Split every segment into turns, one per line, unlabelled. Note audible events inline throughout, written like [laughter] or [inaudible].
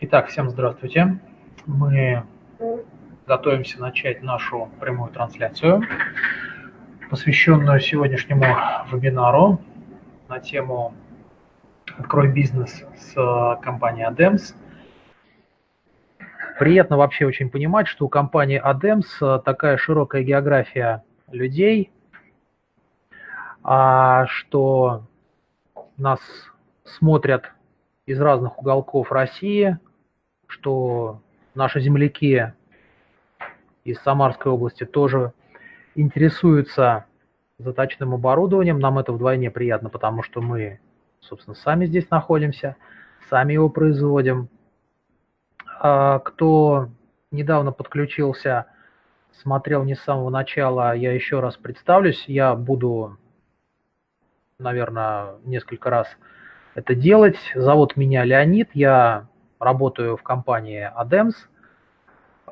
Итак, всем здравствуйте. Мы готовимся начать нашу прямую трансляцию, посвященную сегодняшнему вебинару на тему «Открой бизнес с компанией ADEMS». Приятно вообще очень понимать, что у компании ADEMS такая широкая география людей, а что нас смотрят из разных уголков России – что наши земляки из Самарской области тоже интересуются заточным оборудованием. Нам это вдвойне приятно, потому что мы, собственно, сами здесь находимся, сами его производим. А кто недавно подключился, смотрел не с самого начала, я еще раз представлюсь. Я буду, наверное, несколько раз это делать. Зовут меня Леонид, я работаю в компании ADEMS,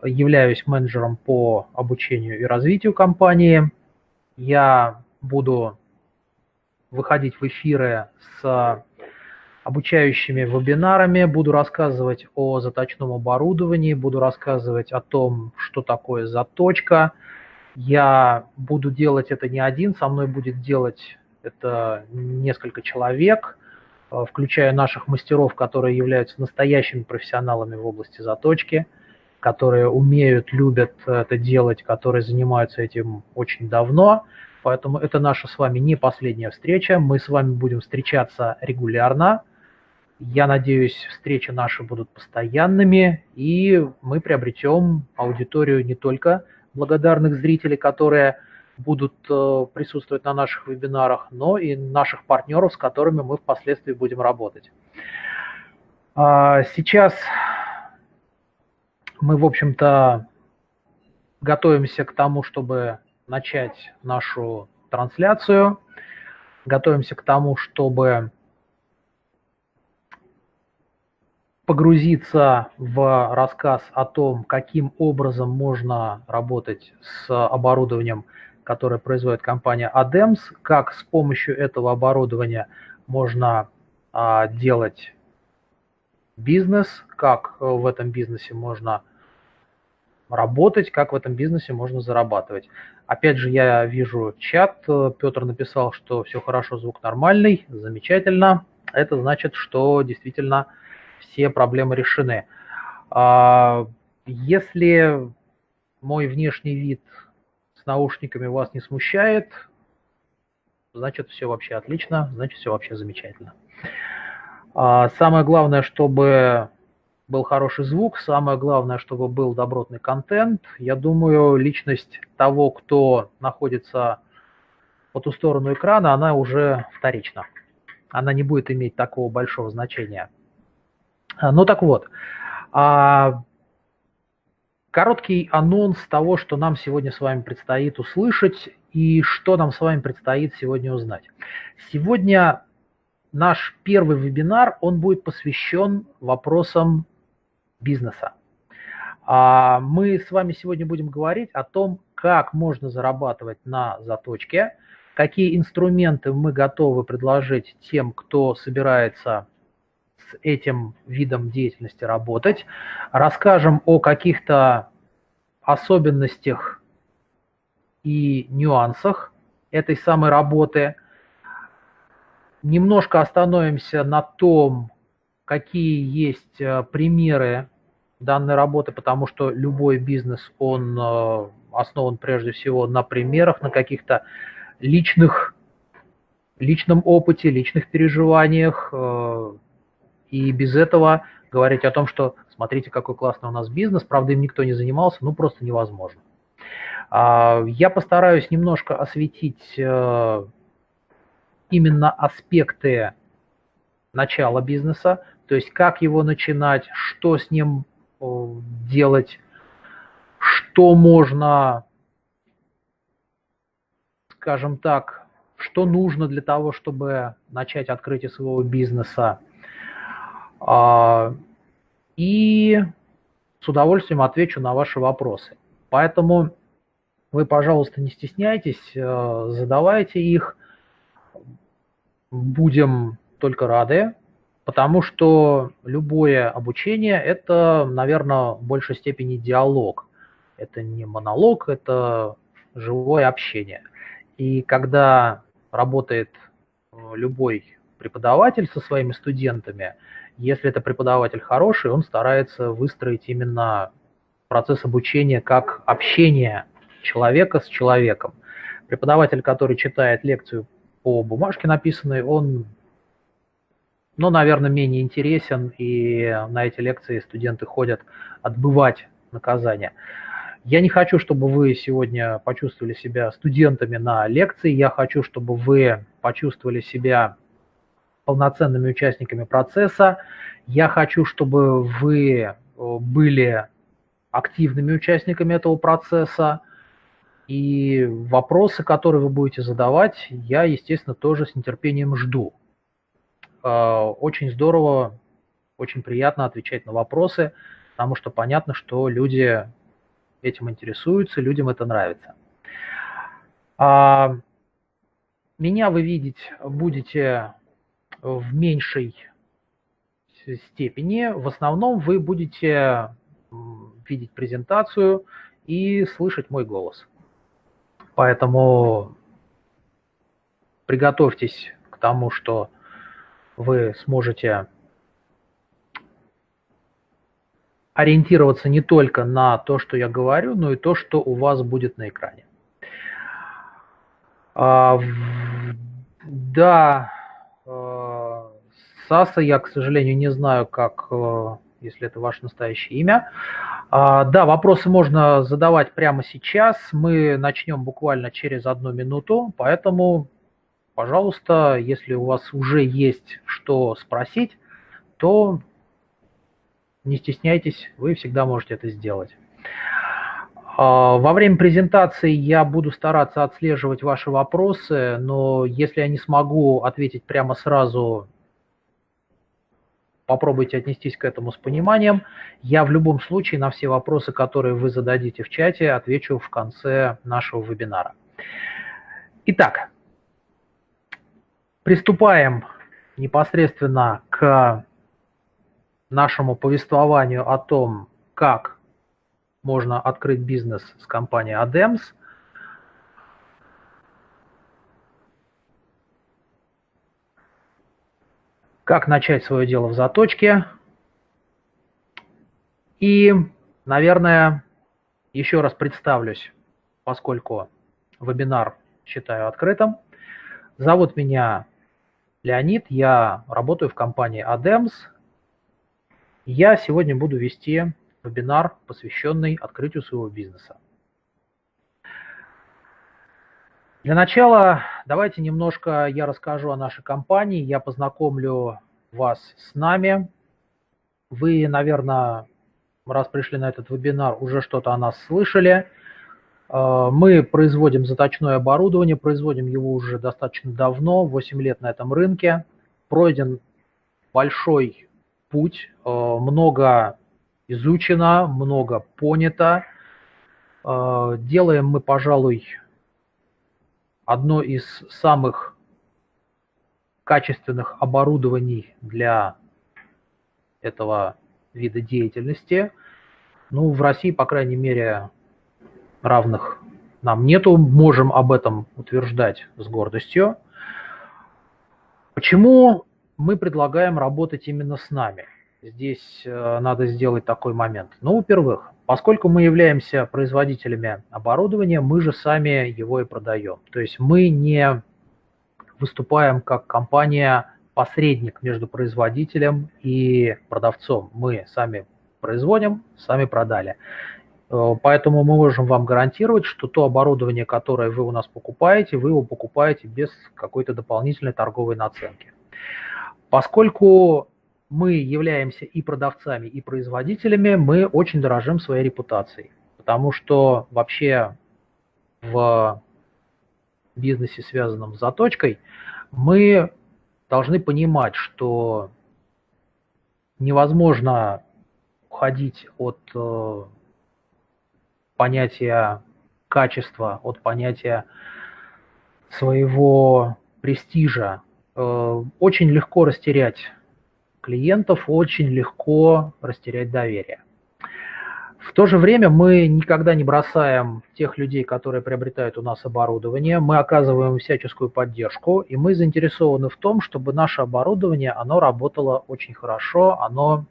являюсь менеджером по обучению и развитию компании. Я буду выходить в эфиры с обучающими вебинарами, буду рассказывать о заточном оборудовании, буду рассказывать о том, что такое заточка. Я буду делать это не один, со мной будет делать это несколько человек – включая наших мастеров, которые являются настоящими профессионалами в области заточки, которые умеют, любят это делать, которые занимаются этим очень давно. Поэтому это наша с вами не последняя встреча. Мы с вами будем встречаться регулярно. Я надеюсь, встречи наши будут постоянными, и мы приобретем аудиторию не только благодарных зрителей, которые будут э, присутствовать на наших вебинарах, но и наших партнеров, с которыми мы впоследствии будем работать. А, сейчас мы, в общем-то, готовимся к тому, чтобы начать нашу трансляцию, готовимся к тому, чтобы погрузиться в рассказ о том, каким образом можно работать с оборудованием которое производит компания ADEMS, как с помощью этого оборудования можно а, делать бизнес, как э, в этом бизнесе можно работать, как в этом бизнесе можно зарабатывать. Опять же, я вижу чат, Петр написал, что все хорошо, звук нормальный, замечательно. Это значит, что действительно все проблемы решены. А, если мой внешний вид наушниками вас не смущает, значит все вообще отлично, значит все вообще замечательно. А, самое главное, чтобы был хороший звук, самое главное, чтобы был добротный контент. Я думаю, личность того, кто находится по ту сторону экрана, она уже вторична. Она не будет иметь такого большого значения. А, ну так вот, а Короткий анонс того, что нам сегодня с вами предстоит услышать и что нам с вами предстоит сегодня узнать. Сегодня наш первый вебинар, он будет посвящен вопросам бизнеса. А, мы с вами сегодня будем говорить о том, как можно зарабатывать на заточке, какие инструменты мы готовы предложить тем, кто собирается с этим видом деятельности работать. Расскажем о каких-то особенностях и нюансах этой самой работы. Немножко остановимся на том, какие есть э, примеры данной работы, потому что любой бизнес, он э, основан прежде всего на примерах, на каких-то личных, личном опыте, личных переживаниях, э, и без этого говорить о том, что смотрите, какой классный у нас бизнес, правда, им никто не занимался, ну просто невозможно. А, я постараюсь немножко осветить э, именно аспекты начала бизнеса, то есть как его начинать, что с ним делать, что можно, скажем так, что нужно для того, чтобы начать открытие своего бизнеса, и с удовольствием отвечу на ваши вопросы. Поэтому вы, пожалуйста, не стесняйтесь, э, задавайте их. Будем только рады Потому что любое обучение – это, наверное, в большей степени диалог. Это не монолог, это живое общение. И когда работает э, любой преподаватель со своими студентами, если это преподаватель хороший, он старается выстроить именно процесс обучения как общение человека с человеком. Преподаватель, который читает лекцию по бумажке написанной, он но, наверное, менее интересен, и на эти лекции студенты ходят отбывать наказание. Я не хочу, чтобы вы сегодня почувствовали себя студентами на лекции, я хочу, чтобы вы почувствовали себя полноценными участниками процесса, я хочу, чтобы вы э, были активными участниками этого процесса, и вопросы, которые вы будете задавать, я, естественно, тоже с нетерпением жду. А, очень здорово, очень приятно отвечать на вопросы, потому что понятно, что люди этим интересуются, людям это нравится. А, меня вы видеть будете в меньшей степени. В основном вы будете видеть презентацию и слышать мой голос. Поэтому приготовьтесь к тому, что вы сможете ориентироваться не только на то, что я говорю, но и то, что у вас будет на экране. А, да, Саса, я, к сожалению, не знаю, как, а, если это ваше настоящее имя. Да, вопросы можно задавать прямо сейчас. Мы начнем буквально через одну минуту, поэтому пожалуйста, если у вас уже есть что спросить, то не стесняйтесь, вы всегда можете это сделать. А, во время презентации я буду стараться отслеживать ваши вопросы, но если я не смогу ответить прямо сразу, попробуйте отнестись к этому с пониманием. Я в любом случае на все вопросы, которые вы зададите в чате, отвечу в конце нашего вебинара. Итак, Приступаем непосредственно к нашему повествованию о том, как можно открыть бизнес с компанией ADEMS. Как начать свое дело в заточке. И, наверное, еще раз представлюсь, поскольку вебинар считаю открытым. Зовут меня Леонид, я работаю в компании ADEMS. Я сегодня буду вести вебинар, посвященный открытию своего бизнеса. Для начала давайте немножко я расскажу о нашей компании, я познакомлю вас с нами. Вы, наверное, раз пришли на этот вебинар, уже что-то о нас слышали. А, мы производим заточное оборудование, производим его уже достаточно давно, 8 лет на этом рынке. Пройден большой путь, а, много изучено, много понято. А, делаем мы, пожалуй, одно из самых качественных оборудований для этого вида деятельности. Ну, в России, по крайней мере, равных нам нету, можем об этом утверждать с гордостью. Почему мы предлагаем работать именно с нами? Здесь э, надо сделать такой момент. Ну, во-первых, поскольку мы являемся производителями оборудования, мы же сами его и продаем. То есть мы не выступаем как компания-посредник между производителем и продавцом. Мы сами производим, сами продали. Э, поэтому мы можем вам гарантировать, что то оборудование, которое вы у нас покупаете, вы его покупаете без какой-то дополнительной торговой наценки. Поскольку мы являемся и продавцами, и производителями, мы очень дорожим своей репутацией. Потому что вообще в бизнесе, связанном с заточкой, мы должны понимать, что невозможно уходить от э, понятия качества, от понятия своего престижа. Э, очень легко растерять клиентов очень легко растерять доверие. В то же время мы никогда не бросаем тех людей, которые приобретают у нас оборудование, мы оказываем всяческую поддержку, и мы заинтересованы в том, чтобы наше оборудование, оно работало очень хорошо, оно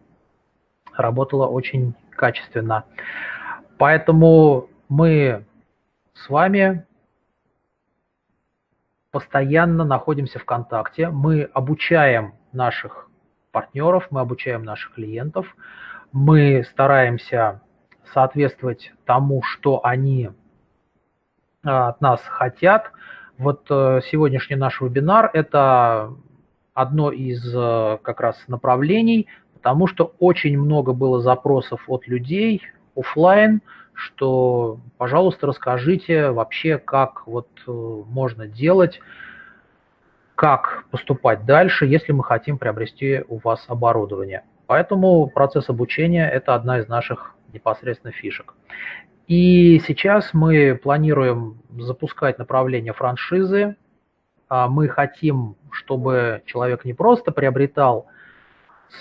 работало очень качественно. Поэтому мы с вами постоянно находимся в контакте, мы обучаем наших партнеров, мы обучаем наших клиентов, мы стараемся соответствовать тому, что они а, от нас хотят. Вот э, сегодняшний наш вебинар – это одно из э, как раз направлений, потому что очень много было запросов от людей офлайн, что, пожалуйста, расскажите вообще, как вот э, можно делать, как поступать дальше, если мы хотим приобрести у вас оборудование. Поэтому процесс обучения – это одна из наших непосредственно фишек. И сейчас мы планируем запускать направление франшизы. А мы хотим, чтобы человек не просто приобретал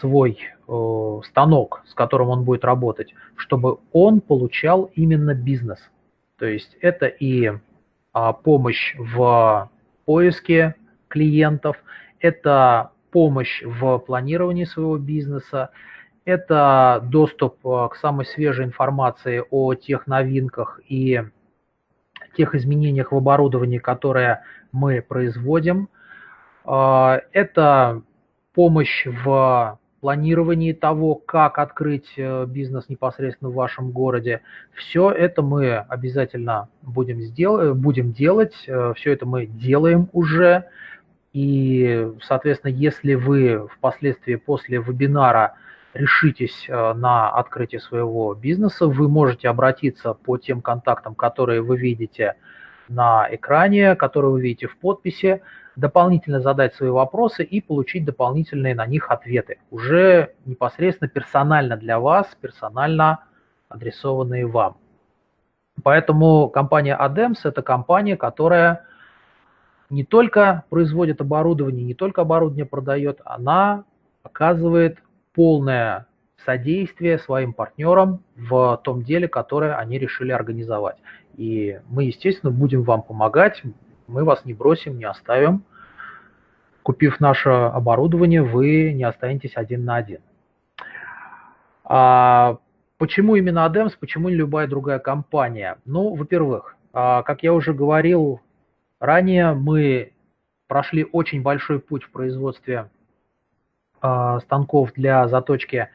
свой э, станок, с которым он будет работать, чтобы он получал именно бизнес. То есть это и а, помощь в поиске клиентов, это помощь в планировании своего бизнеса, это доступ э, к самой свежей информации о тех новинках и тех изменениях в оборудовании, которые мы производим. Э, это помощь в планировании того, как открыть э, бизнес непосредственно в вашем городе. Все это мы обязательно будем, сдел будем делать, все это мы делаем уже. И, соответственно, если вы впоследствии после вебинара решитесь э, на открытие своего бизнеса, вы можете обратиться по тем контактам, которые вы видите на экране, которые вы видите в подписи, дополнительно задать свои вопросы и получить дополнительные на них ответы, уже непосредственно персонально для вас, персонально адресованные вам. Поэтому компания ADEMS – это компания, которая не только производит оборудование, не только оборудование продает, она оказывает полное содействие своим партнерам в том деле, которое они решили организовать. И мы, естественно, будем вам помогать, мы вас не бросим, не оставим. Купив наше оборудование, вы не останетесь один на один. А почему именно ADEMS, почему не любая другая компания? Ну, во-первых, а, как я уже говорил ранее, мы прошли очень большой путь в производстве а, станков для заточки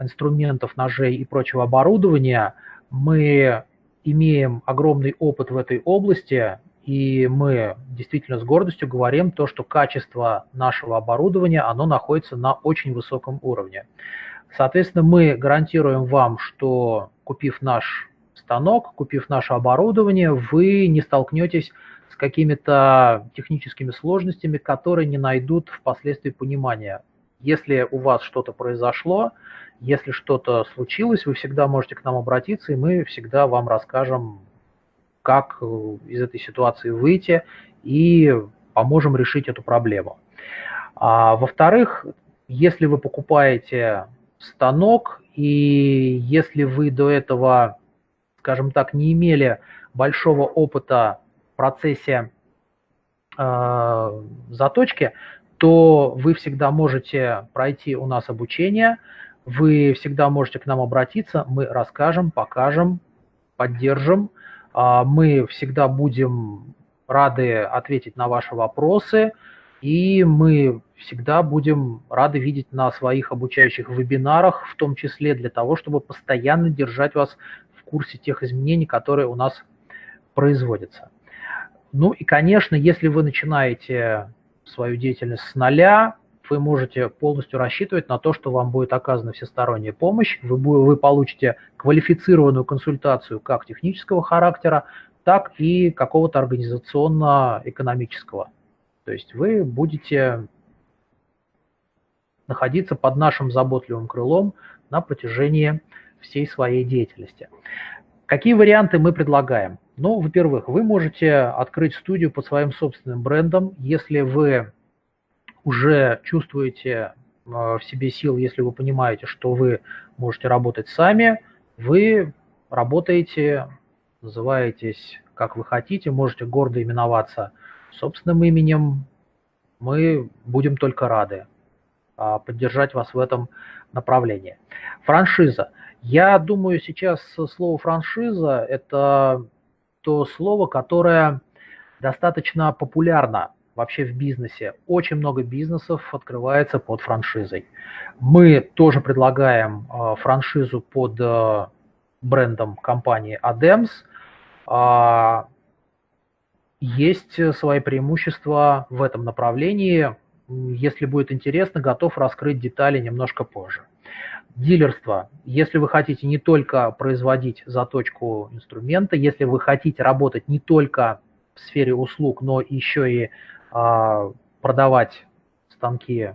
инструментов, ножей и прочего оборудования, мы имеем огромный опыт в этой области, и мы действительно с гордостью говорим то, что качество нашего оборудования, оно находится на очень высоком уровне. Соответственно, мы гарантируем вам, что купив наш станок, купив наше оборудование, вы не столкнетесь какими-то техническими сложностями, которые не найдут впоследствии понимания если у вас что-то произошло, если что-то случилось, вы всегда можете к нам обратиться, и мы всегда вам расскажем, как э, из этой ситуации выйти и поможем решить эту проблему. А, Во-вторых, если вы покупаете станок, и если вы до этого, скажем так, не имели большого опыта процессе э, заточки, то вы всегда можете пройти у нас обучение, вы всегда можете к нам обратиться, мы расскажем, покажем, поддержим. А, мы всегда будем рады ответить на ваши вопросы, и мы всегда будем рады видеть на своих обучающих вебинарах, в том числе для того, чтобы постоянно держать вас в курсе тех изменений, которые у нас производятся. Ну и, конечно, если вы начинаете свою деятельность с нуля, вы можете полностью рассчитывать на то, что вам будет оказана всесторонняя помощь, вы, вы получите квалифицированную консультацию как технического характера, так и какого-то организационно-экономического. То есть вы будете находиться под нашим заботливым крылом на протяжении всей своей деятельности. Какие варианты мы предлагаем? Ну, во-первых, вы можете открыть студию под своим собственным брендом, если вы уже чувствуете в себе сил, если вы понимаете, что вы можете работать сами, вы работаете, называетесь как вы хотите, можете гордо именоваться собственным именем, мы будем только рады а, поддержать вас в этом направлении. Франшиза. Я думаю, сейчас слово франшиза – это то слово, которое достаточно популярно вообще в бизнесе. Очень много бизнесов открывается под франшизой. Мы тоже предлагаем а, франшизу под а, брендом компании ADEMS. Есть свои преимущества в этом направлении. Если будет интересно, готов раскрыть детали немножко позже. Дилерство. Если вы хотите не только производить заточку инструмента, если вы хотите работать не только в сфере услуг, но еще и а, продавать станки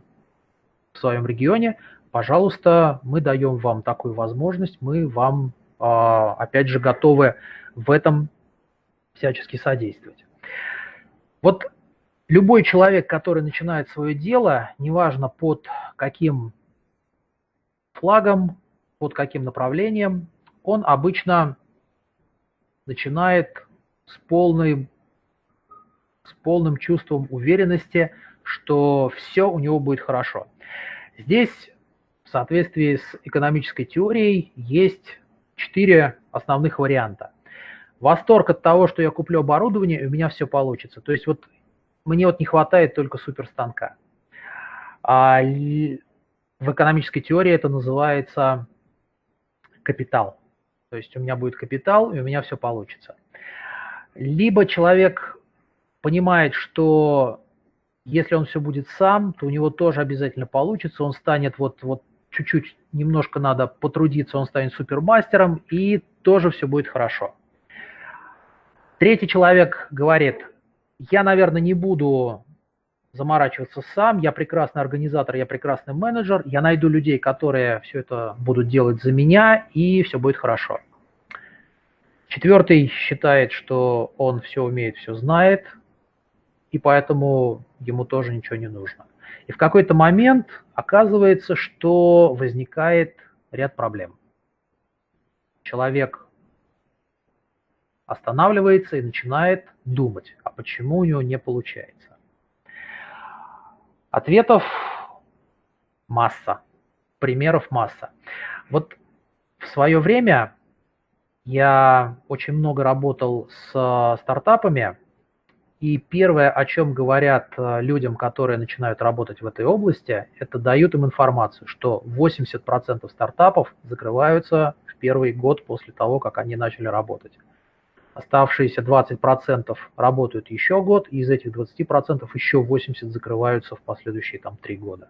в своем регионе, пожалуйста, мы даем вам такую возможность, мы вам, а, опять же, готовы в этом всячески содействовать. Вот любой человек, который начинает свое дело, неважно под каким флагом, под каким направлением, он обычно начинает с, полной, с полным чувством уверенности, что все у него будет хорошо. Здесь в соответствии с экономической теорией есть четыре основных варианта восторг от того, что я куплю оборудование, и у меня все получится. То есть вот мне вот не хватает только суперстанка. А в экономической теории это называется капитал. То есть у меня будет капитал, и у меня все получится. Либо человек понимает, что если он все будет сам, то у него тоже обязательно получится, он станет вот, вот чуть-чуть, немножко надо потрудиться, он станет супермастером, и тоже все будет хорошо. Третий человек говорит, я, наверное, не буду заморачиваться сам, я прекрасный организатор, я прекрасный менеджер, я найду людей, которые все это будут делать за меня, и все будет хорошо. Четвертый считает, что он все умеет, все знает, и поэтому ему тоже ничего не нужно. И в какой-то момент оказывается, что возникает ряд проблем. Человек останавливается и начинает думать, а почему у него не получается. Ответов масса, примеров масса. Вот в свое время я очень много работал с стартапами, и первое, о чем говорят э, людям, которые начинают работать в этой области, это дают им информацию, что 80% стартапов закрываются в первый год после того, как они начали работать. Оставшиеся 20% работают еще год, и из этих 20% еще 80% закрываются в последующие там 3 года.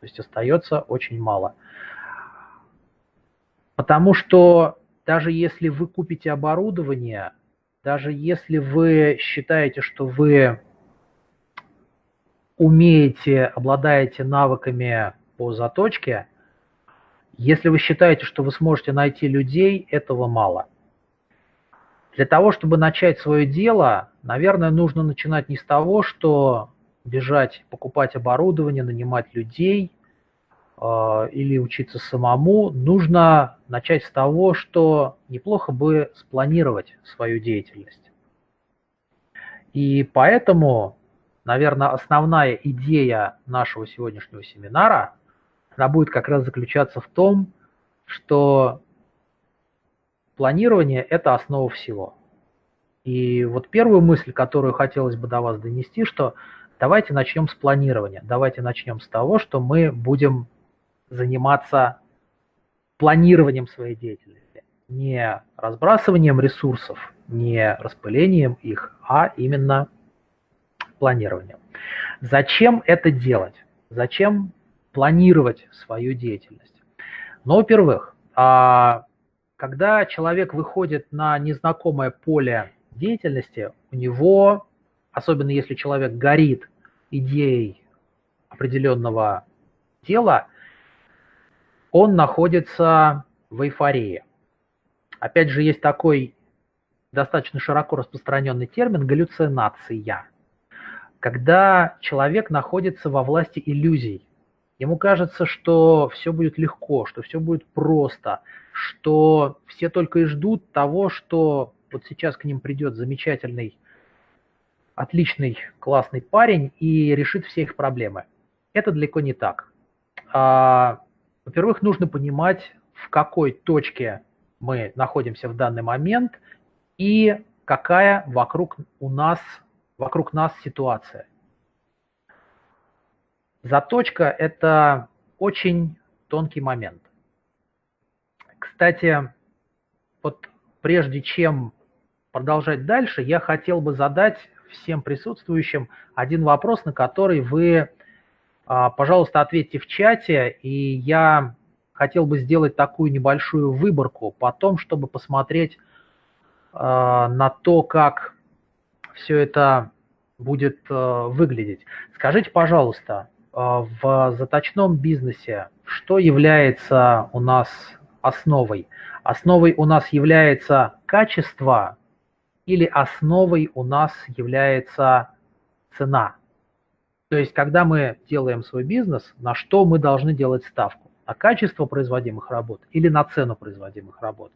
То есть остается очень мало. Потому что даже если вы купите оборудование, даже если вы считаете, что вы умеете, обладаете навыками по заточке, если вы считаете, что вы сможете найти людей, этого мало – для того, чтобы начать свое дело, наверное, нужно начинать не с того, что бежать, покупать оборудование, нанимать людей э, или учиться самому. Нужно начать с того, что неплохо бы спланировать свою деятельность. И поэтому, наверное, основная идея нашего сегодняшнего семинара, она будет как раз заключаться в том, что Планирование – это основа всего. И вот первую мысль, которую хотелось бы до вас донести, что давайте начнем с планирования. Давайте начнем с того, что мы будем заниматься планированием своей деятельности. Не разбрасыванием ресурсов, не распылением их, а именно планированием. Зачем это делать? Зачем планировать свою деятельность? Ну, во-первых, а, когда человек выходит на незнакомое поле деятельности, у него, особенно если человек горит идеей определенного дела, он находится в эйфории. Опять же, есть такой достаточно широко распространенный термин галлюцинация, когда человек находится во власти иллюзий. Ему кажется, что все будет легко, что все будет просто, что все только и ждут того, что вот сейчас к ним придет замечательный, отличный, классный парень и решит все их проблемы. Это далеко не так. А, во-первых, нужно понимать, в какой точке мы находимся в данный момент и какая вокруг у нас, вокруг нас ситуация. Заточка – это очень тонкий момент. Кстати, вот прежде чем продолжать дальше, я хотел бы задать всем присутствующим один вопрос, на который вы, а, пожалуйста, ответьте в чате, и я хотел бы сделать такую небольшую выборку потом, чтобы посмотреть а, на то, как все это будет а, выглядеть. Скажите, пожалуйста, в заточном бизнесе что является у нас основой? Основой у нас является качество или основой у нас является цена? То есть, когда мы делаем свой бизнес, на что мы должны делать ставку? На качество производимых работ или на цену производимых работ?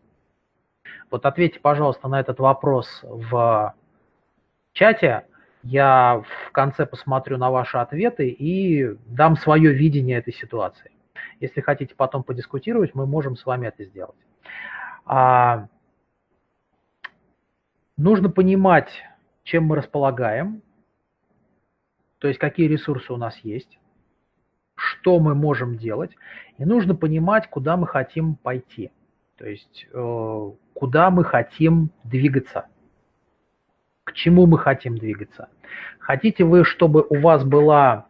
Вот ответьте, пожалуйста, на этот вопрос в чате. Я в конце посмотрю на ваши ответы и дам свое видение этой ситуации. Если хотите потом подискутировать, мы можем с вами это сделать. А, нужно понимать, чем мы располагаем, то есть какие ресурсы у нас есть, что мы можем делать, и нужно понимать, куда мы хотим пойти, то есть э, куда мы хотим двигаться, к чему мы хотим двигаться. Хотите вы, чтобы у вас была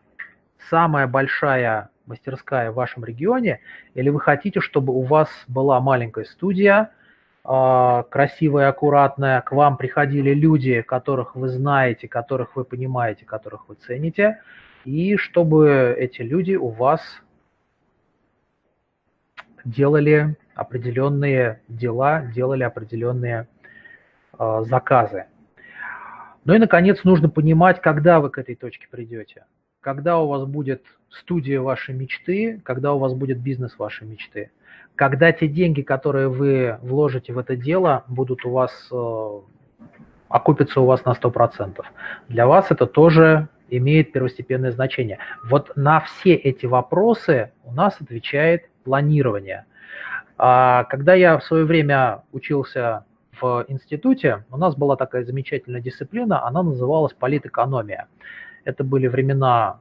самая большая мастерская в вашем регионе, или вы хотите, чтобы у вас была маленькая студия, а, красивая, аккуратная, к вам приходили люди, которых вы знаете, которых вы понимаете, которых вы цените, и чтобы эти люди у вас делали определенные дела, делали определенные э, заказы. Ну и, наконец, нужно понимать, когда вы к этой точке придете когда у вас будет студия вашей мечты, когда у вас будет бизнес вашей мечты, когда те деньги, которые вы вложите в это дело, будут у вас, э, окупятся у вас на 100%. Для вас это тоже имеет первостепенное значение. Вот на все эти вопросы у нас отвечает планирование. А когда я в свое время учился в институте, у нас была такая замечательная дисциплина, она называлась политэкономия. Это были времена,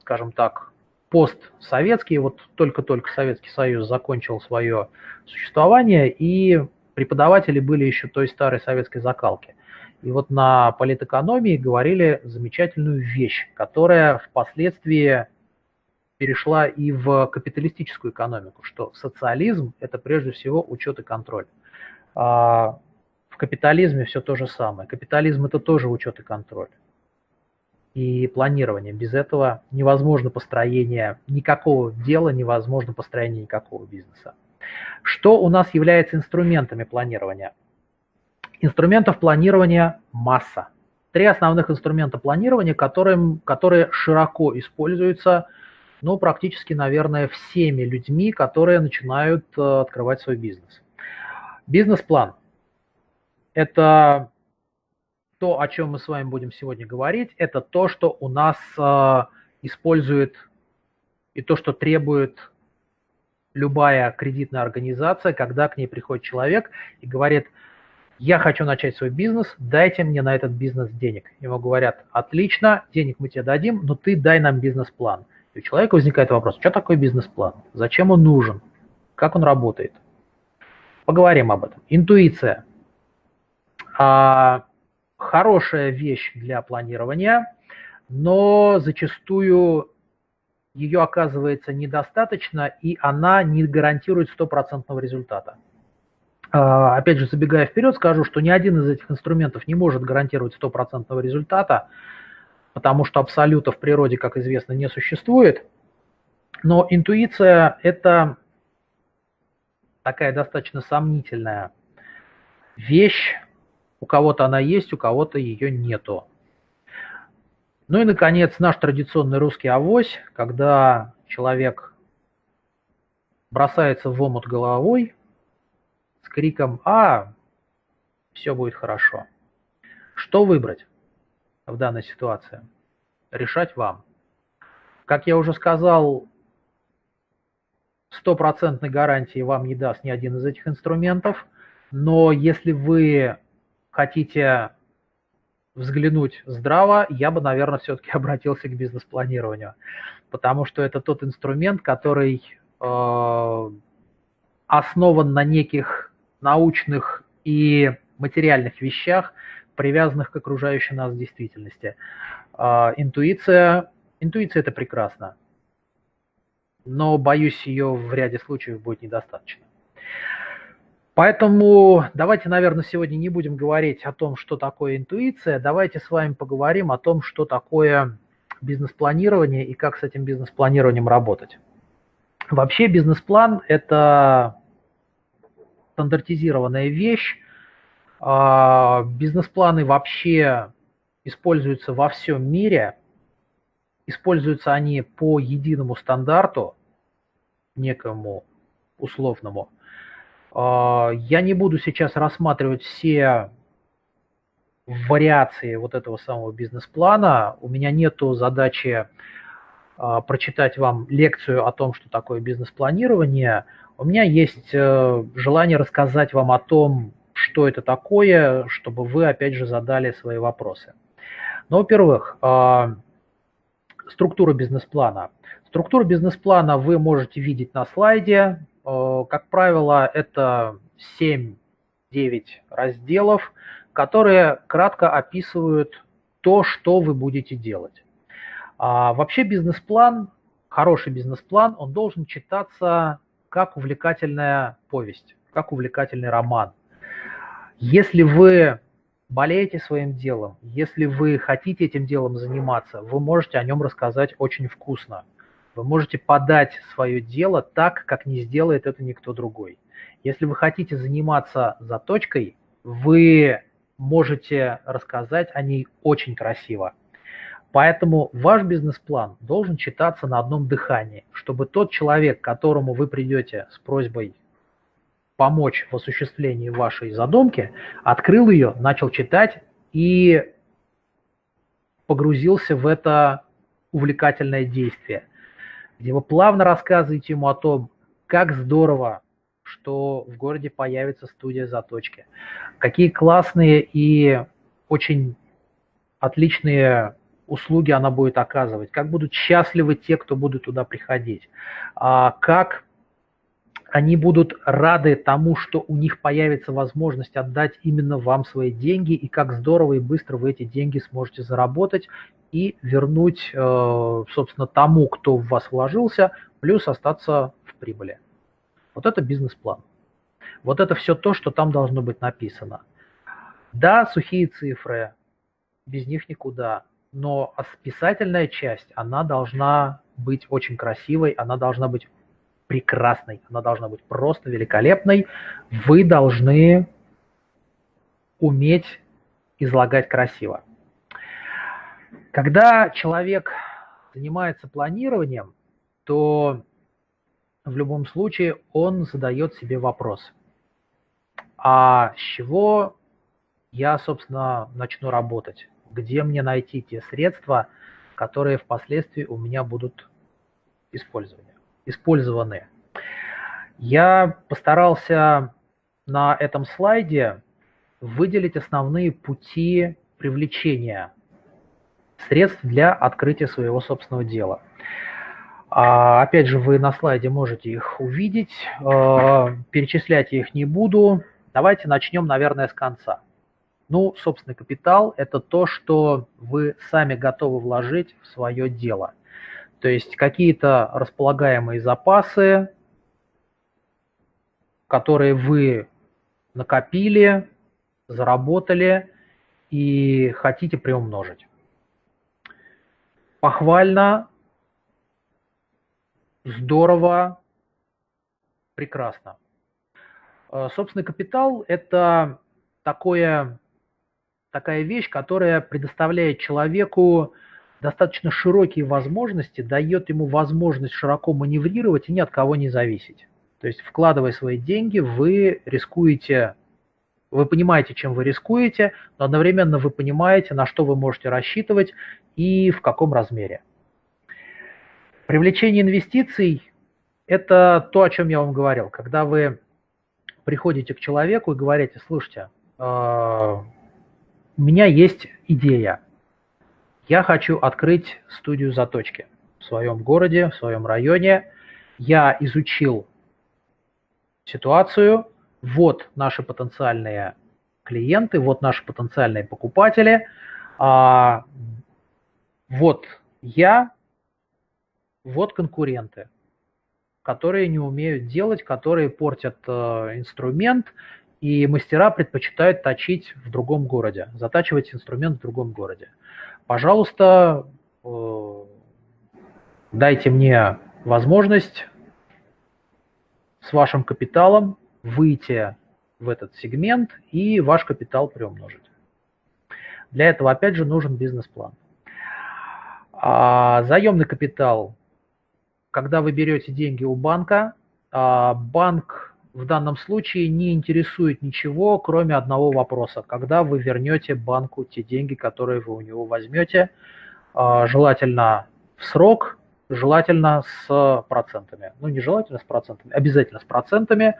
скажем так, постсоветские, вот только-только Советский Союз закончил свое существование, и преподаватели были еще той старой советской закалки. И вот на политэкономии говорили замечательную вещь, которая впоследствии перешла и в капиталистическую экономику, что социализм – это прежде всего учет и контроль. А в капитализме все то же самое. Капитализм – это тоже учет и контроль и планирование. Без этого невозможно построение никакого дела, невозможно построение никакого бизнеса. Что у нас является инструментами планирования? Инструментов планирования масса. Три основных инструмента планирования, которые, которые широко используются ну, практически, наверное, всеми людьми, которые начинают э, открывать свой бизнес. Бизнес-план – это то, о чем мы с вами будем сегодня говорить, это то, что у нас э, использует и то, что требует любая кредитная организация, когда к ней приходит человек и говорит, я хочу начать свой бизнес, дайте мне на этот бизнес денег. Ему говорят, отлично, денег мы тебе дадим, но ты дай нам бизнес-план. И у человека возникает вопрос, что такое бизнес-план? Зачем он нужен? Как он работает? Поговорим об этом. Интуиция. А, хорошая вещь для планирования, но зачастую ее оказывается недостаточно, и она не гарантирует стопроцентного результата. А, опять же, забегая вперед, скажу, что ни один из этих инструментов не может гарантировать стопроцентного результата, потому что абсолюта в природе, как известно, не существует. Но интуиция – это такая достаточно сомнительная вещь, у кого-то она есть, у кого-то ее нету. Ну и, наконец, наш традиционный русский авось, когда человек бросается в омут головой с криком «А, все будет хорошо». Что выбрать в данной ситуации? Решать вам. Как я уже сказал, стопроцентной гарантии вам не даст ни один из этих инструментов, но если вы хотите взглянуть здраво, я бы, наверное, все-таки [laughs] обратился к бизнес-планированию, потому что это тот инструмент, который э, основан на неких научных и материальных вещах, привязанных к окружающей нас действительности. Э, интуиция, интуиция – это прекрасно, но, боюсь, ее в ряде случаев будет недостаточно. Поэтому давайте, наверное, сегодня не будем говорить о том, что такое интуиция. Давайте с вами поговорим о том, что такое бизнес-планирование и как с этим бизнес-планированием работать. Вообще бизнес-план – это стандартизированная вещь. А, бизнес-планы вообще используются во всем мире. Используются они по единому стандарту, некому условному – а, я не буду сейчас рассматривать все вариации вот этого самого бизнес-плана. У меня нету задачи а, прочитать вам лекцию о том, что такое бизнес-планирование. У меня есть э, желание рассказать вам о том, что это такое, чтобы вы, опять же, задали свои вопросы. Ну, во-первых, структура бизнес-плана. Структуру бизнес-плана вы можете видеть на слайде. Э, как правило, это 7-9 разделов, которые кратко описывают то, что вы будете делать. А вообще бизнес-план, хороший бизнес-план, он должен читаться как увлекательная повесть, как увлекательный роман. Если вы болеете своим делом, если вы хотите этим делом заниматься, вы можете о нем рассказать очень вкусно. Вы можете подать свое дело так, как не сделает это никто другой. Если вы хотите заниматься заточкой, вы можете рассказать о ней очень красиво. Поэтому ваш бизнес-план должен читаться на одном дыхании, чтобы тот человек, к которому вы придете с просьбой помочь в осуществлении вашей задумки, открыл ее, начал читать и погрузился в это увлекательное действие – где вы плавно рассказываете ему о том, как здорово, что в городе появится студия заточки, какие классные и очень отличные услуги она будет оказывать, как будут счастливы те, кто будут туда приходить, а как они будут рады тому, что у них появится возможность отдать именно вам свои деньги, и как здорово и быстро вы эти деньги сможете заработать и вернуть, э, собственно, тому, кто в вас вложился, плюс остаться в прибыли. Вот это бизнес-план. Вот это все то, что там должно быть написано. Да, сухие цифры, без них никуда, но списательная часть, она должна быть очень красивой, она должна быть прекрасной, она должна быть просто великолепной. Вы должны уметь излагать красиво. Когда человек занимается планированием, то в любом случае он задает себе вопрос, а с чего я, собственно, начну работать? Где мне найти те средства, которые впоследствии у меня будут использованы? Использованы. Я постарался на этом слайде выделить основные пути привлечения средств для открытия своего собственного дела. А, опять же, вы на слайде можете их увидеть, а, перечислять я их не буду. Давайте начнем, наверное, с конца. Ну, собственный капитал – это то, что вы сами готовы вложить в свое дело. То есть какие-то располагаемые запасы, которые вы накопили, заработали и хотите приумножить. Похвально, здорово, прекрасно. Э, собственный капитал – это такое, такая вещь, которая предоставляет человеку достаточно широкие возможности, дает ему возможность широко маневрировать и ни от кого не зависеть. То есть, вкладывая свои деньги, вы рискуете, вы понимаете, чем вы рискуете, но одновременно вы понимаете, на что вы можете рассчитывать и в каком размере. Привлечение инвестиций – это то, о чем я вам говорил. Когда вы приходите к человеку и говорите, слушайте, а, у меня есть идея, я хочу открыть студию заточки в своем городе, в своем районе. Я изучил ситуацию, вот наши потенциальные клиенты, вот наши потенциальные покупатели, а, вот я, вот конкуренты, которые не умеют делать, которые портят э, инструмент, и мастера предпочитают точить в другом городе, затачивать инструмент в другом городе. Пожалуйста, э, дайте мне возможность с вашим капиталом выйти в этот сегмент и ваш капитал приумножить. Для этого, опять же, нужен бизнес-план. А заемный капитал, когда вы берете деньги у банка, а банк в данном случае не интересует ничего, кроме одного вопроса. Когда вы вернете банку те деньги, которые вы у него возьмете, а, желательно в срок, желательно с процентами. Ну, не желательно с процентами, обязательно с процентами.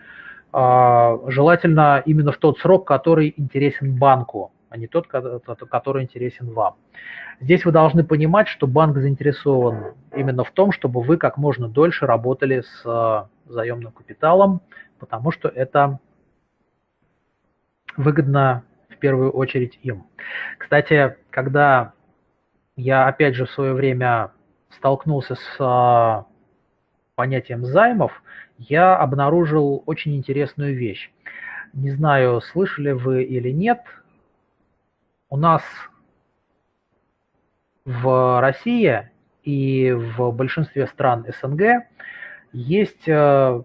А, желательно именно в тот срок, который интересен банку, а не тот, который интересен вам. Здесь вы должны понимать, что банк заинтересован именно в том, чтобы вы как можно дольше работали с заемным капиталом, потому что это выгодно в первую очередь им. Кстати, когда я опять же в свое время столкнулся с а, понятием займов, я обнаружил очень интересную вещь. Не знаю, слышали вы или нет, у нас в России и в большинстве стран СНГ есть э,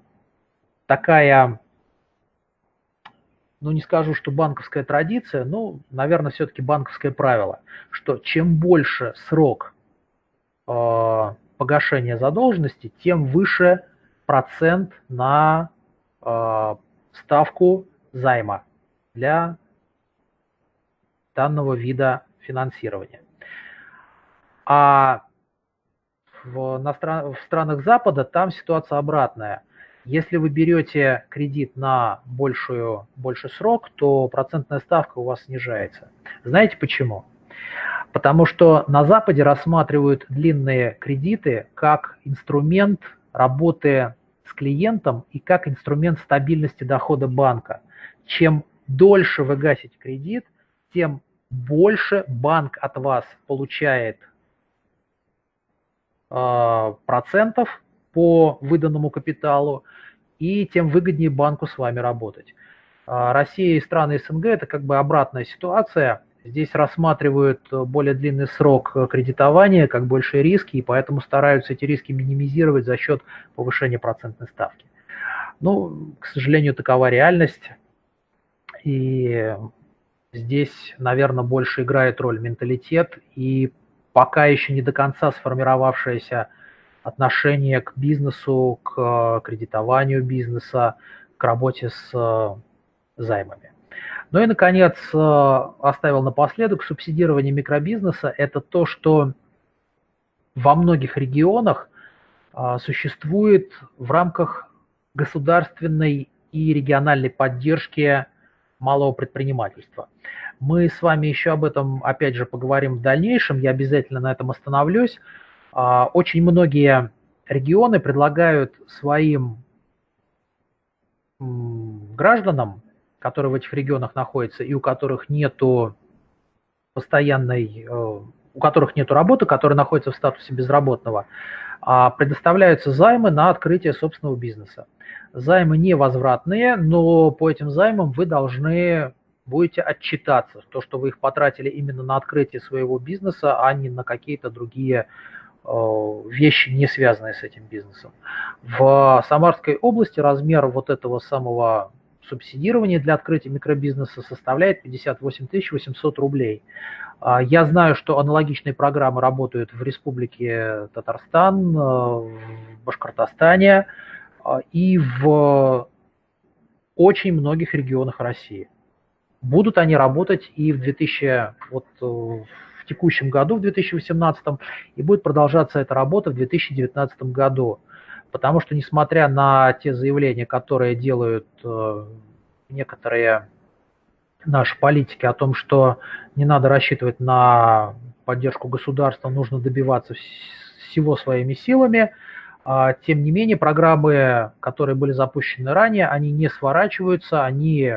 такая, ну не скажу, что банковская традиция, но, наверное, все-таки банковское правило, что чем больше срок э, погашения задолженности, тем выше процент на э, ставку займа для данного вида финансирования. А в, на в странах Запада там ситуация обратная. Если вы берете кредит на большую, больший срок, то процентная ставка у вас снижается. Знаете почему? Потому что на Западе рассматривают длинные кредиты как инструмент работы с клиентом и как инструмент стабильности дохода банка. Чем дольше вы гасите кредит, тем больше банк от вас получает э, процентов по выданному капиталу, и тем выгоднее банку с вами работать. А, Россия и страны СНГ – это как бы обратная ситуация. Здесь рассматривают более длинный срок кредитования, как большие риски, и поэтому стараются эти риски минимизировать за счет повышения процентной ставки. Ну, к сожалению, такова реальность. И здесь, наверное, больше играет роль менталитет и пока еще не до конца сформировавшаяся отношение к бизнесу, к э, кредитованию бизнеса, к работе с э, займами. Ну и, наконец, э, оставил напоследок, субсидирование микробизнеса – это то, что во многих регионах существует в рамках государственной и региональной поддержки малого предпринимательства. Мы с вами еще об этом, опять же, поговорим в дальнейшем, я обязательно на этом остановлюсь. А, очень многие регионы предлагают своим гражданам, которые в этих регионах находятся и у которых нету постоянной, э, у которых нету работы, которые находятся в статусе безработного, а, предоставляются займы на открытие собственного бизнеса. Займы невозвратные, но по этим займам вы должны будете отчитаться, то, что вы их потратили именно на открытие своего бизнеса, а не на какие-то другие вещи, не связанные с этим бизнесом. В Самарской области размер вот этого самого субсидирования для открытия микробизнеса составляет 58 800 рублей. А, я знаю, что аналогичные программы работают в Республике Татарстан, в Башкортостане и в очень многих регионах России. Будут они работать и в 2000, вот, э, текущем году, в 2018, и будет продолжаться эта работа в 2019 году. Потому что, несмотря на те заявления, которые делают э, некоторые наши политики о том, что не надо рассчитывать на поддержку государства, нужно добиваться всего своими силами, а, тем не менее, программы, которые были запущены ранее, они не сворачиваются, они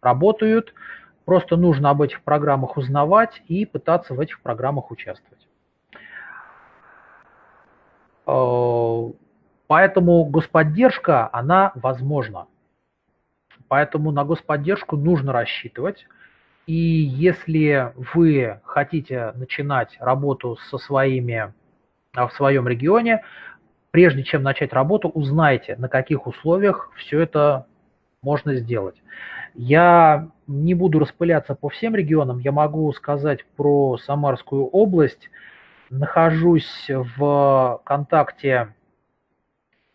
работают. Просто нужно об этих программах узнавать и пытаться в этих программах участвовать. А, поэтому господдержка, она возможна. Поэтому на господдержку нужно рассчитывать. И если вы хотите начинать работу со своими а, в своем регионе, прежде чем начать работу, узнайте, на каких условиях все это можно сделать. Я не буду распыляться по всем регионам, я могу сказать про Самарскую область. Нахожусь в контакте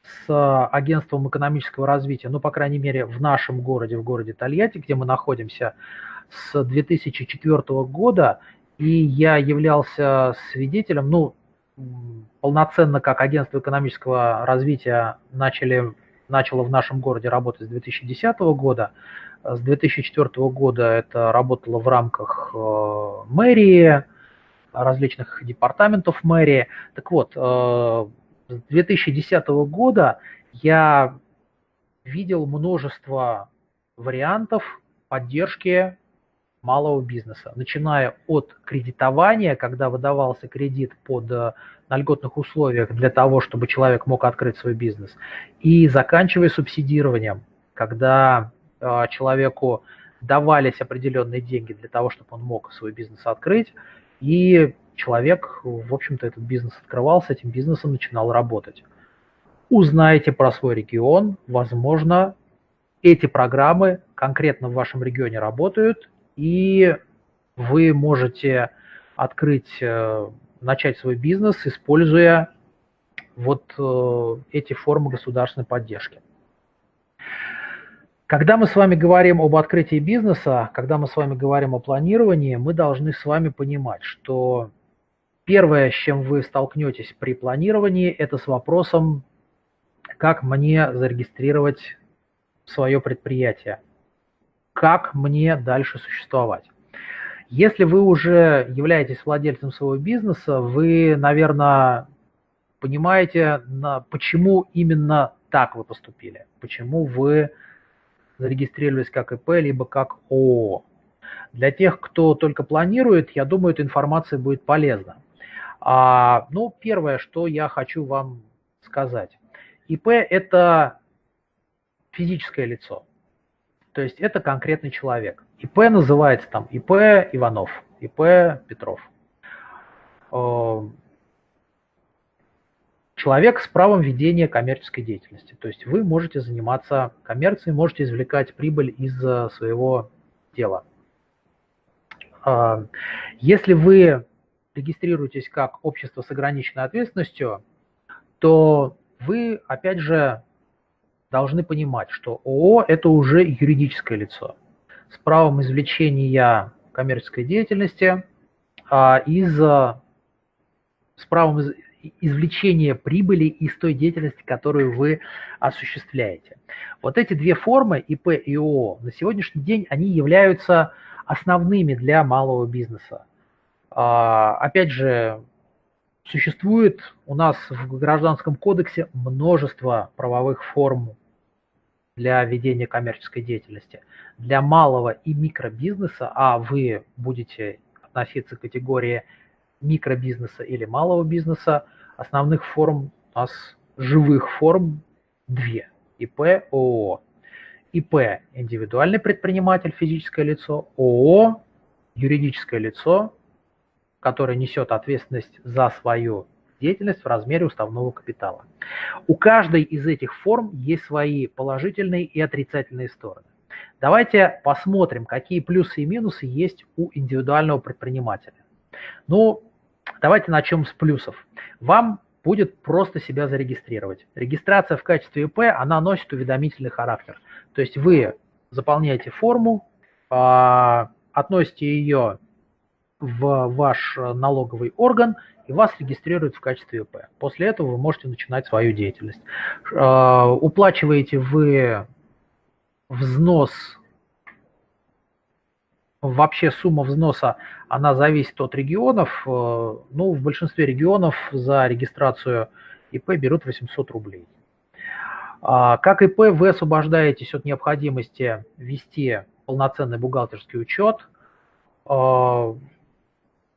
с агентством экономического развития, ну, по крайней мере, в нашем городе, в городе Тольятти, где мы находимся, с 2004 года, и я являлся свидетелем, ну, полноценно как агентство экономического развития начали, начало в нашем городе работать с 2010 года. С 2004 года это работало в рамках э, мэрии, различных департаментов мэрии. Так вот, э, с 2010 года я видел множество вариантов поддержки малого бизнеса, начиная от кредитования, когда выдавался кредит под э, на льготных условиях для того, чтобы человек мог открыть свой бизнес, и заканчивая субсидированием, когда человеку давались определенные деньги для того, чтобы он мог свой бизнес открыть, и человек, в общем-то, этот бизнес открывал, с этим бизнесом начинал работать. Узнайте про свой регион, возможно, эти программы конкретно в вашем регионе работают, и вы можете открыть, э, начать свой бизнес, используя вот э, эти формы государственной поддержки. Когда мы с вами говорим об открытии бизнеса, когда мы с вами говорим о планировании, мы должны с вами понимать, что первое, с чем вы столкнетесь при планировании, это с вопросом, как мне зарегистрировать свое предприятие как мне дальше существовать. Если вы уже являетесь владельцем своего бизнеса, вы, наверное, понимаете, почему именно так вы поступили, почему вы зарегистрировались как ИП, либо как ООО. Для тех, кто только планирует, я думаю, эта информация будет полезна. А, ну, первое, что я хочу вам сказать. ИП – это физическое лицо. То есть это конкретный человек. ИП называется там ИП Иванов, ИП Петров. Э, человек с правом ведения коммерческой деятельности. То есть вы можете заниматься коммерцией, можете извлекать прибыль из своего дела. Э, если вы регистрируетесь как общество с ограниченной ответственностью, то вы, опять же, должны понимать, что ООО – это уже юридическое лицо с правом извлечения коммерческой деятельности а, из, с правом из, извлечения прибыли из той деятельности, которую вы осуществляете. Вот эти две формы, ИП и ООО, на сегодняшний день они являются основными для малого бизнеса. А, опять же, существует у нас в Гражданском кодексе множество правовых форм для ведения коммерческой деятельности. Для малого и микробизнеса, а вы будете относиться к категории микробизнеса или малого бизнеса, основных форм у нас живых форм две. ИП, ООО. ИП – индивидуальный предприниматель, физическое лицо, ООО – юридическое лицо, которое несет ответственность за свою деятельность в размере уставного капитала. У каждой из этих форм есть свои положительные и отрицательные стороны. Давайте посмотрим, какие плюсы и минусы есть у индивидуального предпринимателя. Ну, давайте начнем с плюсов. Вам будет просто себя зарегистрировать. Регистрация в качестве ИП, она носит уведомительный характер. То есть вы заполняете форму, а, относите ее в ваш налоговый орган, и вас регистрируют в качестве ИП. После этого вы можете начинать свою деятельность. А, уплачиваете вы взнос, вообще сумма взноса, она зависит от регионов. Э, ну, в большинстве регионов за регистрацию ИП берут 800 рублей. А, как ИП вы освобождаетесь от необходимости вести полноценный бухгалтерский учет. А,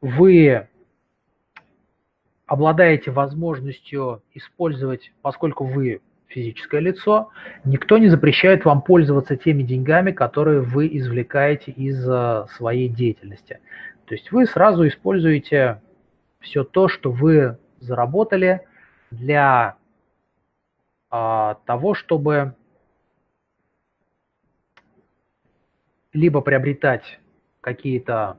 вы обладаете возможностью использовать, поскольку вы физическое лицо, никто не запрещает вам пользоваться теми деньгами, которые вы извлекаете из э, своей деятельности. То есть вы сразу используете все то, что вы заработали для а, того, чтобы либо приобретать какие-то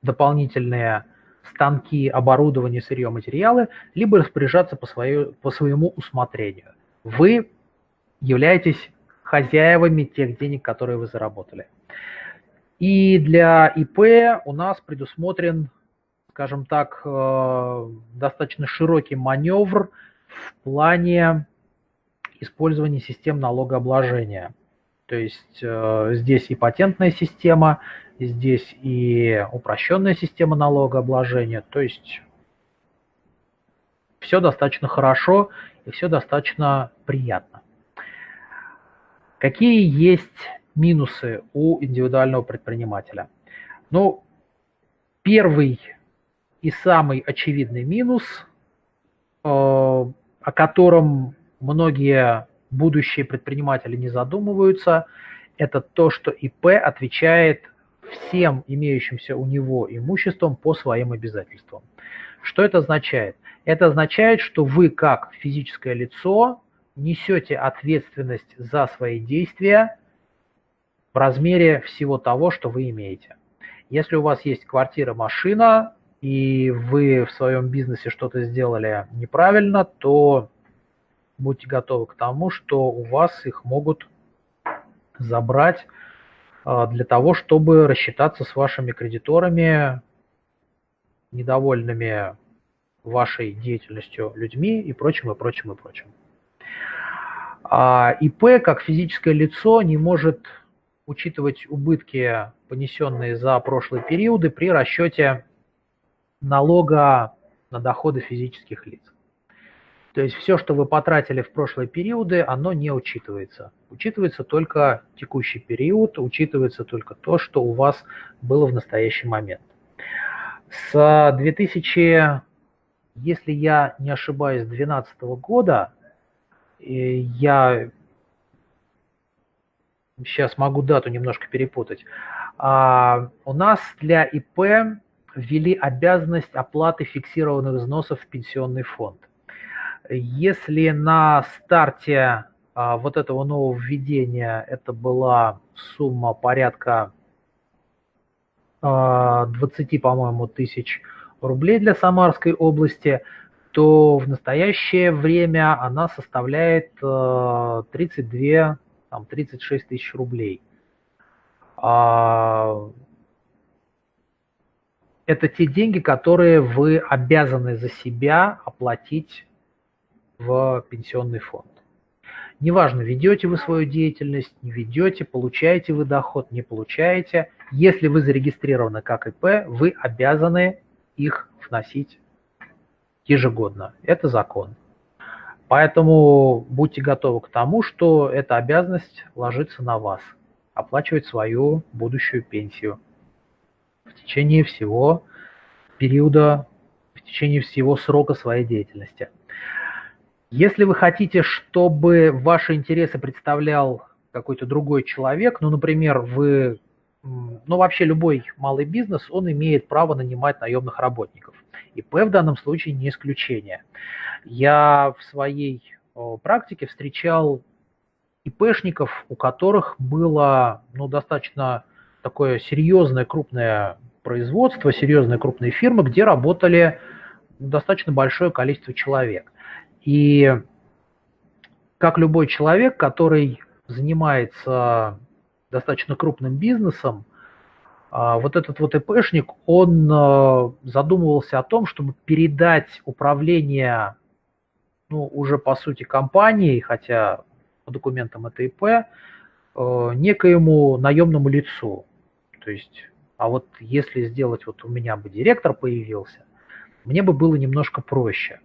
дополнительные станки, оборудование, сырье, материалы, либо распоряжаться по, свою, по своему усмотрению вы являетесь хозяевами тех денег, которые вы заработали. И для ИП у нас предусмотрен, скажем так, э, достаточно широкий маневр в плане использования систем налогообложения. То есть э, здесь и патентная система, здесь и упрощенная система налогообложения. То есть все достаточно хорошо и все достаточно приятно. Какие есть минусы у индивидуального предпринимателя? Ну, первый и самый очевидный минус, э, о котором многие будущие предприниматели не задумываются, это то, что ИП отвечает всем имеющимся у него имуществом по своим обязательствам. Что это означает? Это означает, что вы как физическое лицо несете ответственность за свои действия в размере всего того, что вы имеете. Если у вас есть квартира, машина, и вы в своем бизнесе что-то сделали неправильно, то будьте готовы к тому, что у вас их могут забрать а, для того, чтобы рассчитаться с вашими кредиторами, недовольными вашей деятельностью людьми и прочим, и прочим, и прочим. А ИП как физическое лицо не может учитывать убытки, понесенные за прошлые периоды при расчете налога на доходы физических лиц. То есть все, что вы потратили в прошлые периоды, оно не учитывается. Учитывается только текущий период, учитывается только то, что у вас было в настоящий момент. С 2000 если я не ошибаюсь, 2012 года, я сейчас могу дату немножко перепутать, а, у нас для ИП ввели обязанность оплаты фиксированных взносов в пенсионный фонд. Если на старте а, вот этого нового введения это была сумма порядка 20, а, по-моему, тысяч рублей для Самарской области, то в настоящее время она составляет 32, э, там, 36 тысяч рублей. А, это те деньги, которые вы обязаны за себя оплатить в пенсионный фонд. Неважно, ведете вы свою деятельность, не ведете, получаете вы доход, не получаете. Если вы зарегистрированы как ИП, вы обязаны их вносить ежегодно. Это закон. Поэтому будьте готовы к тому, что эта обязанность ложится на вас, оплачивать свою будущую пенсию в течение всего периода, в течение всего срока своей деятельности. Если вы хотите, чтобы ваши интересы представлял какой-то другой человек, ну, например, вы ну, вообще любой малый бизнес, он имеет право нанимать наемных работников. ИП в данном случае не исключение. Я в своей практике встречал ИПшников, у которых было ну, достаточно такое серьезное крупное производство, серьезные крупные фирмы, где работали достаточно большое количество человек. И как любой человек, который занимается достаточно крупным бизнесом, а, вот этот вот ИПшник, он а, задумывался о том, чтобы передать управление, ну, уже по сути компанией, хотя по документам это ИП, а, некоему наемному лицу. То есть, а вот если сделать, вот у меня бы директор появился, мне бы было немножко проще.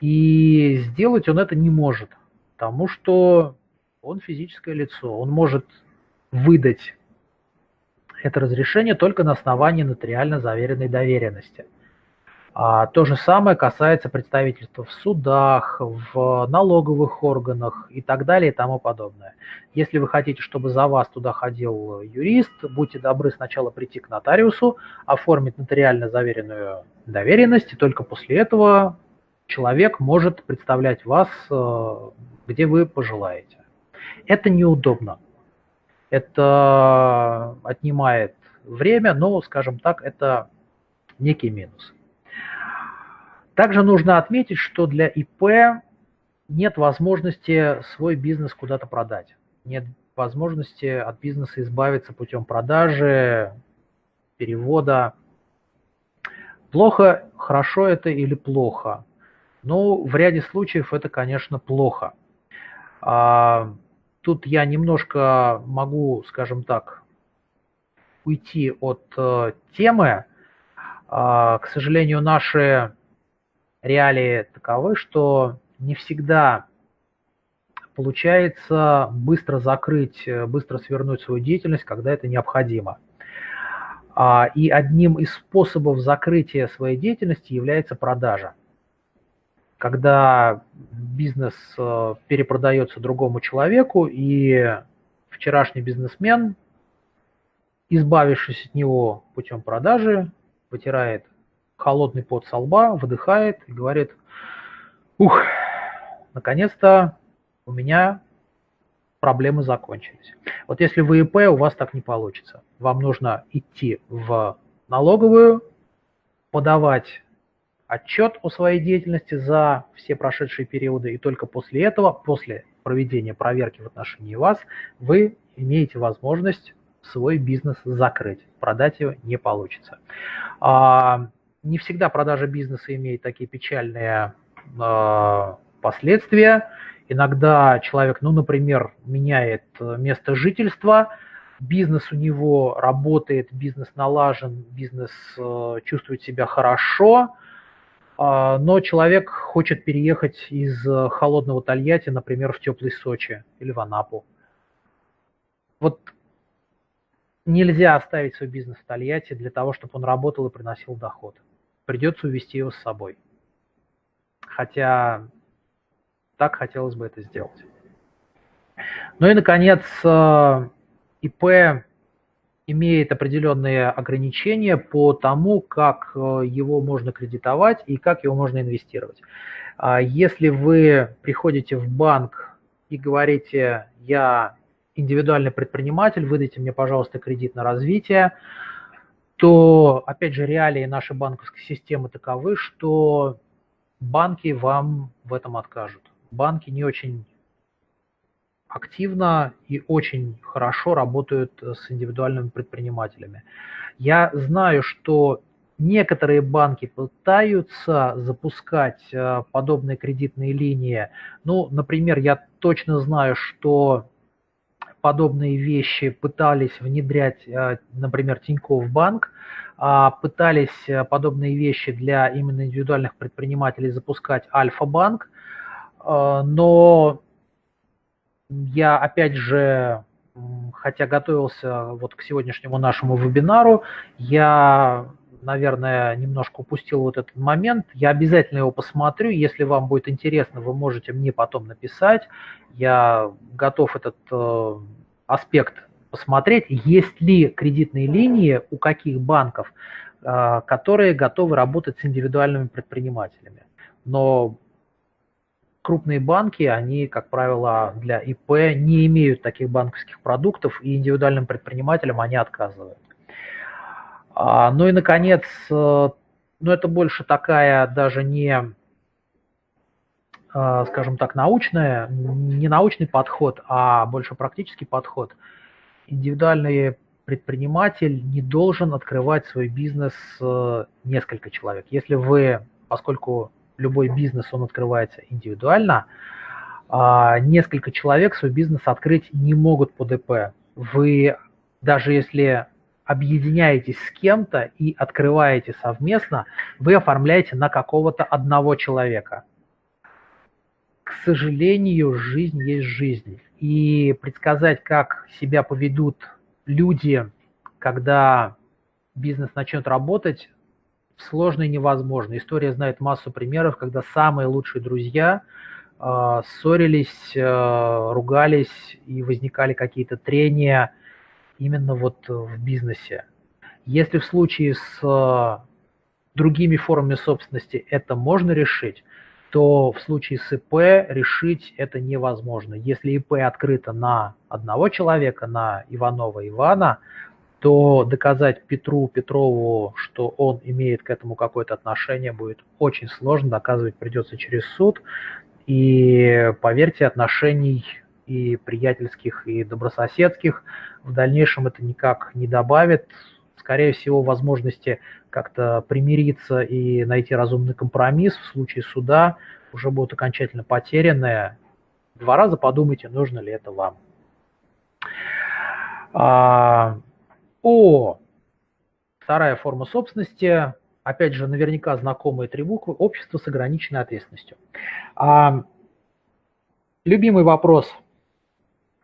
И сделать он это не может, потому что он физическое лицо, он может выдать это разрешение только на основании нотариально заверенной доверенности. А то же самое касается представительства в судах, в налоговых органах и так далее и тому подобное. Если вы хотите, чтобы за вас туда ходил юрист, будьте добры сначала прийти к нотариусу, оформить нотариально заверенную доверенность, и только после этого человек может представлять вас, э, где вы пожелаете. Это неудобно это отнимает время, но, скажем так, это некий минус. Также нужно отметить, что для ИП нет возможности свой бизнес куда-то продать. Нет возможности от бизнеса избавиться путем продажи, перевода. Плохо, хорошо это или плохо? Ну, в ряде случаев это, конечно, плохо. Тут я немножко могу, скажем так, уйти от э, темы. Э, к сожалению, наши реалии таковы, что не всегда получается быстро закрыть, э, быстро свернуть свою деятельность, когда это необходимо. А, и одним из способов закрытия своей деятельности является продажа когда бизнес э, перепродается другому человеку, и вчерашний бизнесмен, избавившись от него путем продажи, вытирает холодный пот со лба, выдыхает и говорит, ух, наконец-то у меня проблемы закончились. Вот если вы ИП, у вас так не получится. Вам нужно идти в налоговую, подавать отчет о своей деятельности за все прошедшие периоды, и только после этого, после проведения проверки в отношении вас, вы имеете возможность свой бизнес закрыть. Продать его не получится. А, не всегда продажа бизнеса имеет такие печальные а, последствия. Иногда человек, ну, например, меняет место жительства, бизнес у него работает, бизнес налажен, бизнес э, чувствует себя хорошо, но человек хочет переехать из э, холодного Тольятти, например, в теплый Сочи или в Анапу. Вот нельзя оставить свой бизнес в Тольятти для того, чтобы он работал и приносил доход. Придется увезти его с собой. Хотя так хотелось бы это сделать. Ну и, наконец, э, ИП имеет определенные ограничения по тому, как э, его можно кредитовать и как его можно инвестировать. А если вы приходите в банк и говорите, я индивидуальный предприниматель, выдайте мне, пожалуйста, кредит на развитие, то, опять же, реалии нашей банковской системы таковы, что банки вам в этом откажут. Банки не очень активно и очень хорошо работают с индивидуальными предпринимателями. Я знаю, что некоторые банки пытаются запускать э, подобные кредитные линии. Ну, например, я точно знаю, что подобные вещи пытались внедрять, э, например, Тинькофф банк, а пытались э, подобные вещи для именно индивидуальных предпринимателей запускать Альфа-банк, но я, опять же, хотя готовился вот к сегодняшнему нашему вебинару, я, наверное, немножко упустил вот этот момент. Я обязательно его посмотрю. Если вам будет интересно, вы можете мне потом написать. Я готов этот э, аспект посмотреть, есть ли кредитные линии у каких банков, э, которые готовы работать с индивидуальными предпринимателями. Но крупные банки, они, как правило, для ИП не имеют таких банковских продуктов, и индивидуальным предпринимателям они отказывают. А, ну и, наконец, э, ну это больше такая даже не, э, скажем так, научная, не научный подход, а больше практический подход. Индивидуальный предприниматель не должен открывать свой бизнес э, несколько человек. Если вы, поскольку любой бизнес, он открывается индивидуально, а, несколько человек свой бизнес открыть не могут по ДП. Вы, даже если объединяетесь с кем-то и открываете совместно, вы оформляете на какого-то одного человека. К сожалению, жизнь есть жизнь. И предсказать, как себя поведут люди, когда бизнес начнет работать, сложно и невозможно. История знает массу примеров, когда самые лучшие друзья э, ссорились, э, ругались и возникали какие-то трения именно вот в бизнесе. Если в случае с э, другими формами собственности это можно решить, то в случае с ИП решить это невозможно. Если ИП открыто на одного человека, на Иванова Ивана, то доказать Петру Петрову, что он имеет к этому какое-то отношение, будет очень сложно, доказывать придется через суд. И поверьте, отношений и приятельских, и добрососедских в дальнейшем это никак не добавит. Скорее всего, возможности как-то примириться и найти разумный компромисс в случае суда уже будут окончательно потеряны. Два раза подумайте, нужно ли это вам. О, вторая форма собственности, опять же, наверняка знакомые три буквы, общество с ограниченной ответственностью. А, любимый вопрос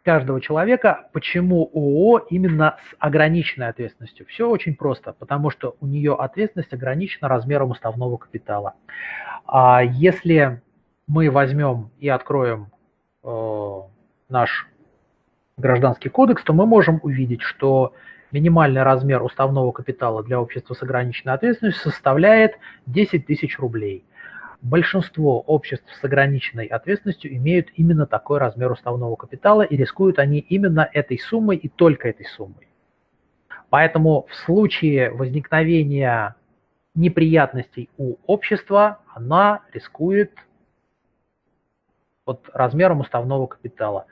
каждого человека, почему ООО именно с ограниченной ответственностью? Все очень просто, потому что у нее ответственность ограничена размером уставного капитала. А если мы возьмем и откроем э, наш гражданский кодекс, то мы можем увидеть, что минимальный размер уставного капитала для общества с ограниченной ответственностью составляет 10 тысяч рублей. Большинство обществ с ограниченной ответственностью имеют именно такой размер уставного капитала и рискуют они именно этой суммой и только этой суммой. Поэтому в случае возникновения неприятностей у общества она рискует вот размером уставного капитала.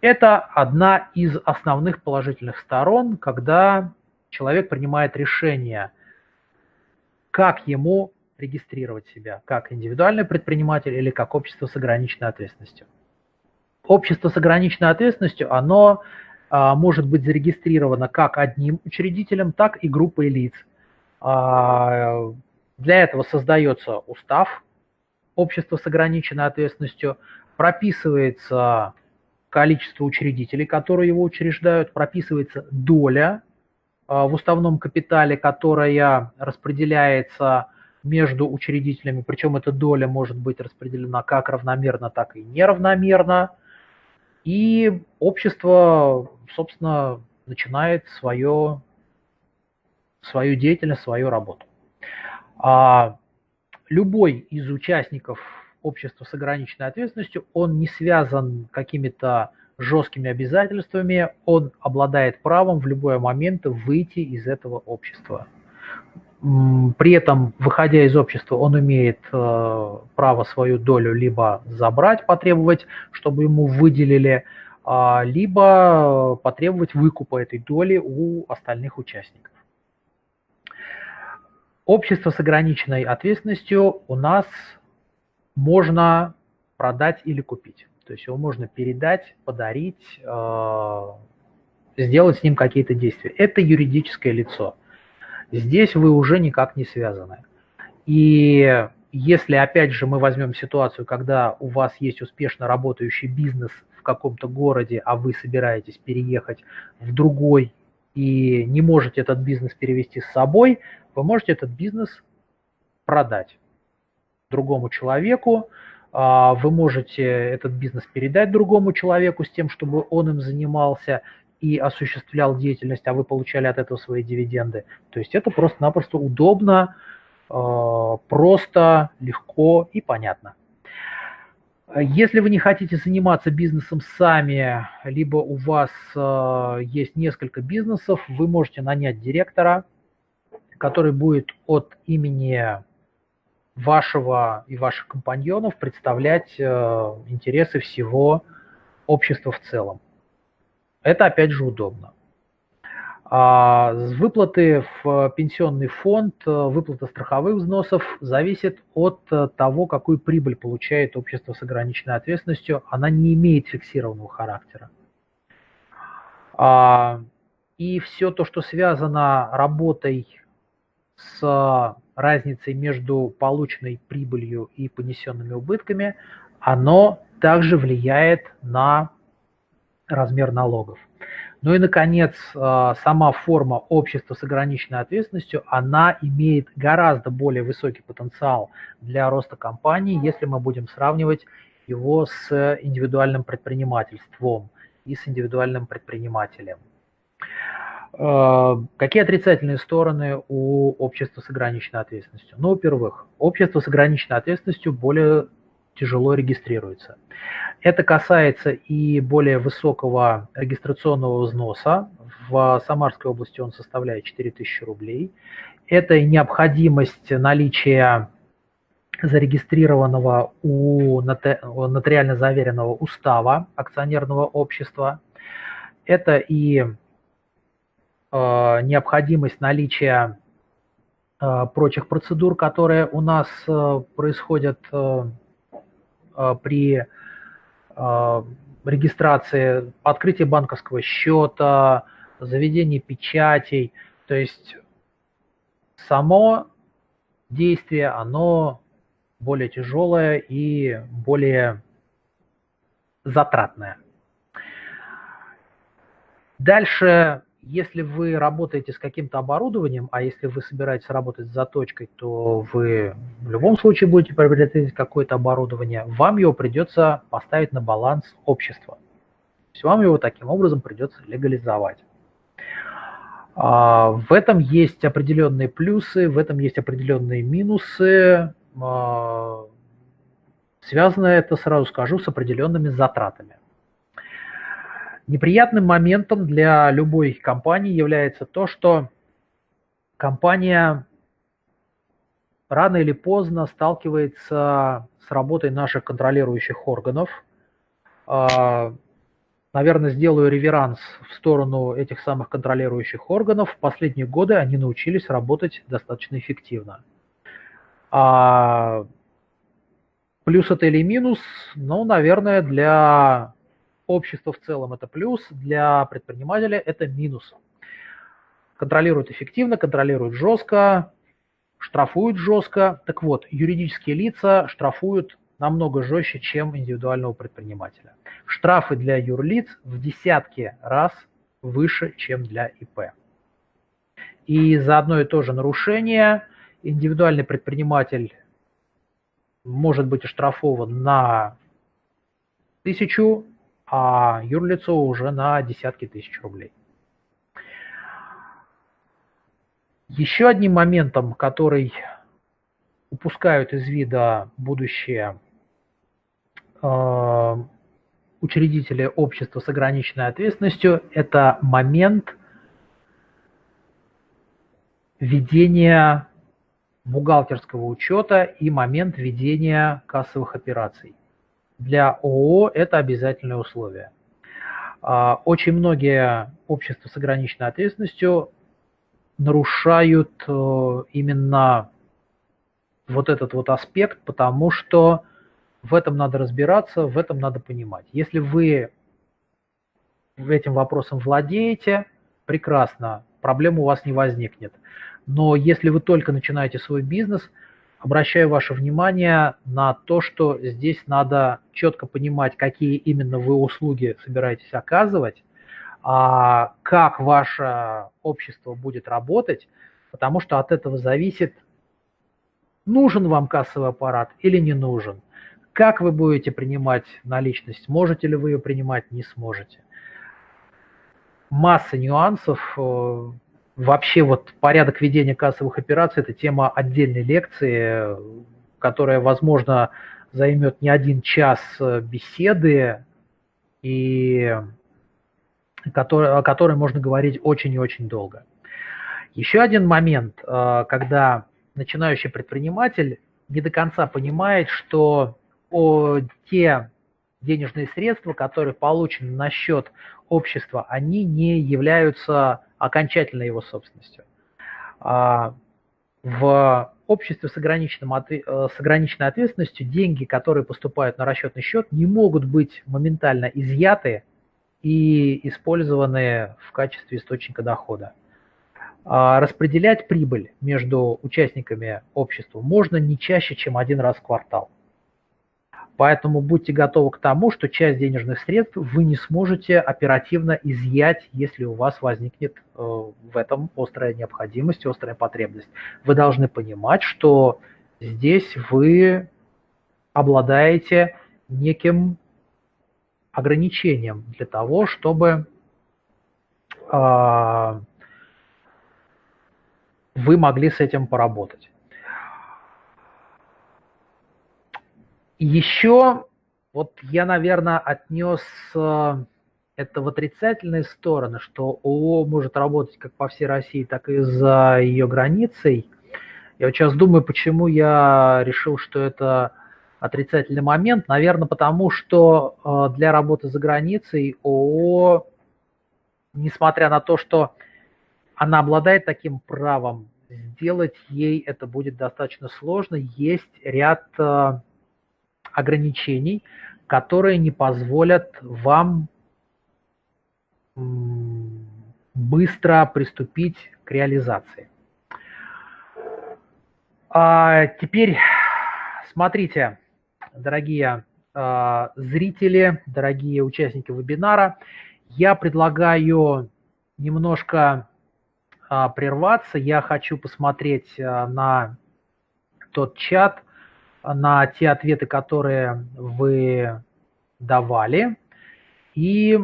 Это одна из основных положительных сторон, когда человек принимает решение, как ему регистрировать себя, как индивидуальный предприниматель или как общество с ограниченной ответственностью. Общество с ограниченной ответственностью, оно а, может быть зарегистрировано как одним учредителем, так и группой лиц. А, для этого создается устав общества с ограниченной ответственностью, прописывается количество учредителей, которые его учреждают, прописывается доля а, в уставном капитале, которая распределяется между учредителями, причем эта доля может быть распределена как равномерно, так и неравномерно. И общество, собственно, начинает свое, свою деятельность, свою работу. А любой из участников общества с ограниченной ответственностью, он не связан какими-то жесткими обязательствами, он обладает правом в любой момент выйти из этого общества. При этом, выходя из общества, он имеет э, право свою долю либо забрать, потребовать, чтобы ему выделили, э, либо потребовать выкупа этой доли у остальных участников. Общество с ограниченной ответственностью у нас можно продать или купить. То есть его можно передать, подарить, э, сделать с ним какие-то действия. Это юридическое лицо. Здесь вы уже никак не связаны. И если, опять же, мы возьмем ситуацию, когда у вас есть успешно работающий бизнес в каком-то городе, а вы собираетесь переехать в другой и не можете этот бизнес перевести с собой, вы можете этот бизнес продать другому человеку, а, вы можете этот бизнес передать другому человеку с тем, чтобы он им занимался и осуществлял деятельность, а вы получали от этого свои дивиденды. То есть это просто-напросто удобно, а, просто, легко и понятно. Если вы не хотите заниматься бизнесом сами, либо у вас э, есть несколько бизнесов, вы можете нанять директора, который будет от имени вашего и ваших компаньонов представлять э, интересы всего общества в целом. Это опять же удобно. А выплаты в пенсионный фонд, э, выплата страховых взносов зависит от э, того, какую прибыль получает общество с ограниченной ответственностью. Она не имеет фиксированного характера. А, и все то, что связано работой с разницей между полученной прибылью и понесенными убытками, оно также влияет на размер налогов. Ну и, наконец, а, сама форма общества с ограниченной ответственностью, она имеет гораздо более высокий потенциал для роста компании, если мы будем сравнивать его с индивидуальным предпринимательством и с индивидуальным предпринимателем. А, какие отрицательные стороны у общества с ограниченной ответственностью? Ну, во-первых, общество с ограниченной ответственностью более тяжело регистрируется. Это касается и более высокого регистрационного взноса. В Самарской области он составляет 4000 рублей. Это и необходимость наличия зарегистрированного у нотариально заверенного устава акционерного общества. Это и э, необходимость наличия э, прочих процедур, которые у нас э, происходят при регистрации, открытие банковского счета, заведение печатей. То есть само действие, оно более тяжелое и более затратное. Дальше если вы работаете с каким-то оборудованием, а если вы собираетесь работать с заточкой, то вы в любом случае будете приобретать какое-то оборудование, вам его придется поставить на баланс общества. То есть вам его таким образом придется легализовать. А, в этом есть определенные плюсы, в этом есть определенные минусы. А, связано это, сразу скажу, с определенными затратами. Неприятным моментом для любой компании является то, что компания рано или поздно сталкивается с работой наших контролирующих органов. А, наверное, сделаю реверанс в сторону этих самых контролирующих органов. В последние годы они научились работать достаточно эффективно. А плюс это или минус? Ну, наверное, для общества в целом это плюс, для предпринимателя это минус. Контролируют эффективно, контролируют жестко, штрафуют жестко. Так вот, юридические лица штрафуют намного жестче, чем индивидуального предпринимателя. Штрафы для юрлиц в десятки раз выше, чем для ИП. И за одно и то же нарушение индивидуальный предприниматель может быть оштрафован на тысячу а юрлицо уже на десятки тысяч рублей. Еще одним моментом, который упускают из вида будущее э, учредители общества с ограниченной ответственностью, это момент ведения бухгалтерского учета и момент ведения кассовых операций для ООО это обязательное условие. А, очень многие общества с ограниченной ответственностью нарушают э, именно вот этот вот аспект, потому что в этом надо разбираться, в этом надо понимать. Если вы этим вопросом владеете, прекрасно, проблем у вас не возникнет. Но если вы только начинаете свой бизнес – обращаю ваше внимание на то, что здесь надо четко понимать, какие именно вы услуги собираетесь оказывать, а как ваше общество будет работать, потому что от этого зависит, нужен вам кассовый аппарат или не нужен, как вы будете принимать наличность, можете ли вы ее принимать, не сможете. Масса нюансов, э, Вообще вот порядок ведения кассовых операций – это тема отдельной лекции, которая, возможно, займет не один час беседы, и который, о которой можно говорить очень и очень долго. Еще один момент, когда начинающий предприниматель не до конца понимает, что те денежные средства, которые получены на счет общества, они не являются окончательной его собственностью. А, в обществе с, ограниченным, э, с ограниченной ответственностью деньги, которые поступают на расчетный счет, не могут быть моментально изъяты и использованы в качестве источника дохода. А, распределять прибыль между участниками общества можно не чаще, чем один раз в квартал. Поэтому будьте готовы к тому, что часть денежных средств вы не сможете оперативно изъять, если у вас возникнет э, в этом острая необходимость, острая потребность. Вы должны понимать, что здесь вы обладаете неким ограничением для того, чтобы э, вы могли с этим поработать. Еще вот я, наверное, отнес э, это в отрицательные стороны, что ООО может работать как по всей России, так и за ее границей. Я вот сейчас думаю, почему я решил, что это отрицательный момент. Наверное, потому что э, для работы за границей ООО, несмотря на то, что она обладает таким правом, сделать ей это будет достаточно сложно. Есть ряд э, ограничений, которые не позволят вам быстро приступить к реализации. А теперь смотрите, дорогие э, зрители, дорогие участники вебинара, я предлагаю немножко э, прерваться. Я хочу посмотреть э, на тот чат, на те ответы, которые вы давали, и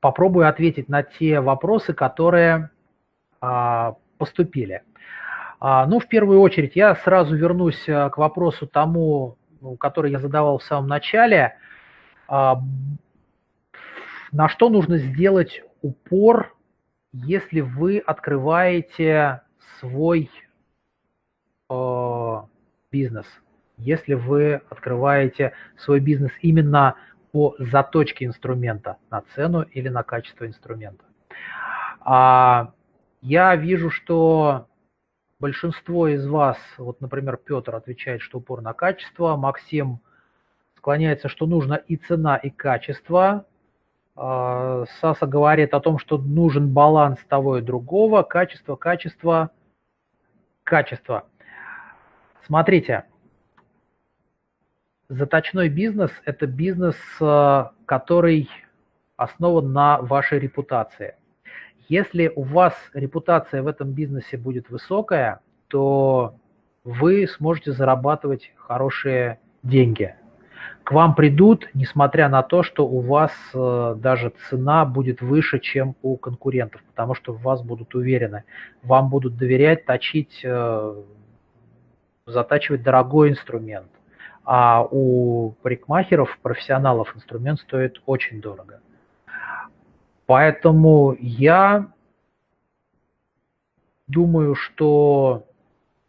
попробую ответить на те вопросы, которые а, поступили. А, ну, в первую очередь, я сразу вернусь а, к вопросу тому, ну, который я задавал в самом начале. На что нужно сделать упор, если вы открываете свой бизнес – если вы открываете свой бизнес именно по заточке инструмента на цену или на качество инструмента. А я вижу, что большинство из вас, вот, например, Петр отвечает, что упор на качество, Максим склоняется, что нужно и цена, и качество. А, Саса говорит о том, что нужен баланс того и другого, качество, качество, качество. Смотрите, Заточной бизнес – это бизнес, э, который основан на вашей репутации. Если у вас репутация в этом бизнесе будет высокая, то вы сможете зарабатывать хорошие деньги. К вам придут, несмотря на то, что у вас э, даже цена будет выше, чем у конкурентов, потому что в вас будут уверены. Вам будут доверять, точить, э, затачивать дорогой инструмент а у парикмахеров, профессионалов инструмент стоит очень дорого. Поэтому я думаю, что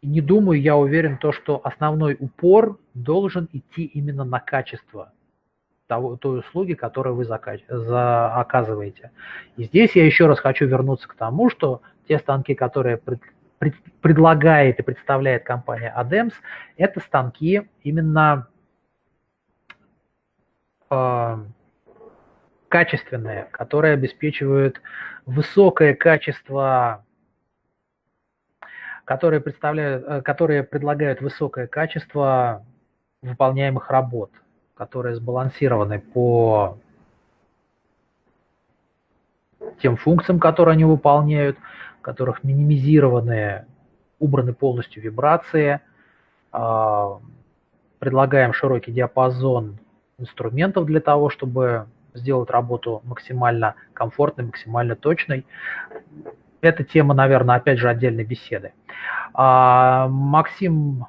не думаю, я уверен, то, что основной упор должен идти именно на качество того, той услуги, которую вы закач... за... оказываете. И здесь я еще раз хочу вернуться к тому, что те станки, которые предлагает и представляет компания ADEMS, это станки именно э, качественные, которые обеспечивают высокое качество, которые, представляют, э, которые предлагают высокое качество выполняемых работ, которые сбалансированы по тем функциям, которые они выполняют, которых минимизированы, убраны полностью вибрации. А, предлагаем широкий диапазон инструментов для того, чтобы сделать работу максимально комфортной, максимально точной. Эта тема, наверное, опять же отдельной беседы. А, Максим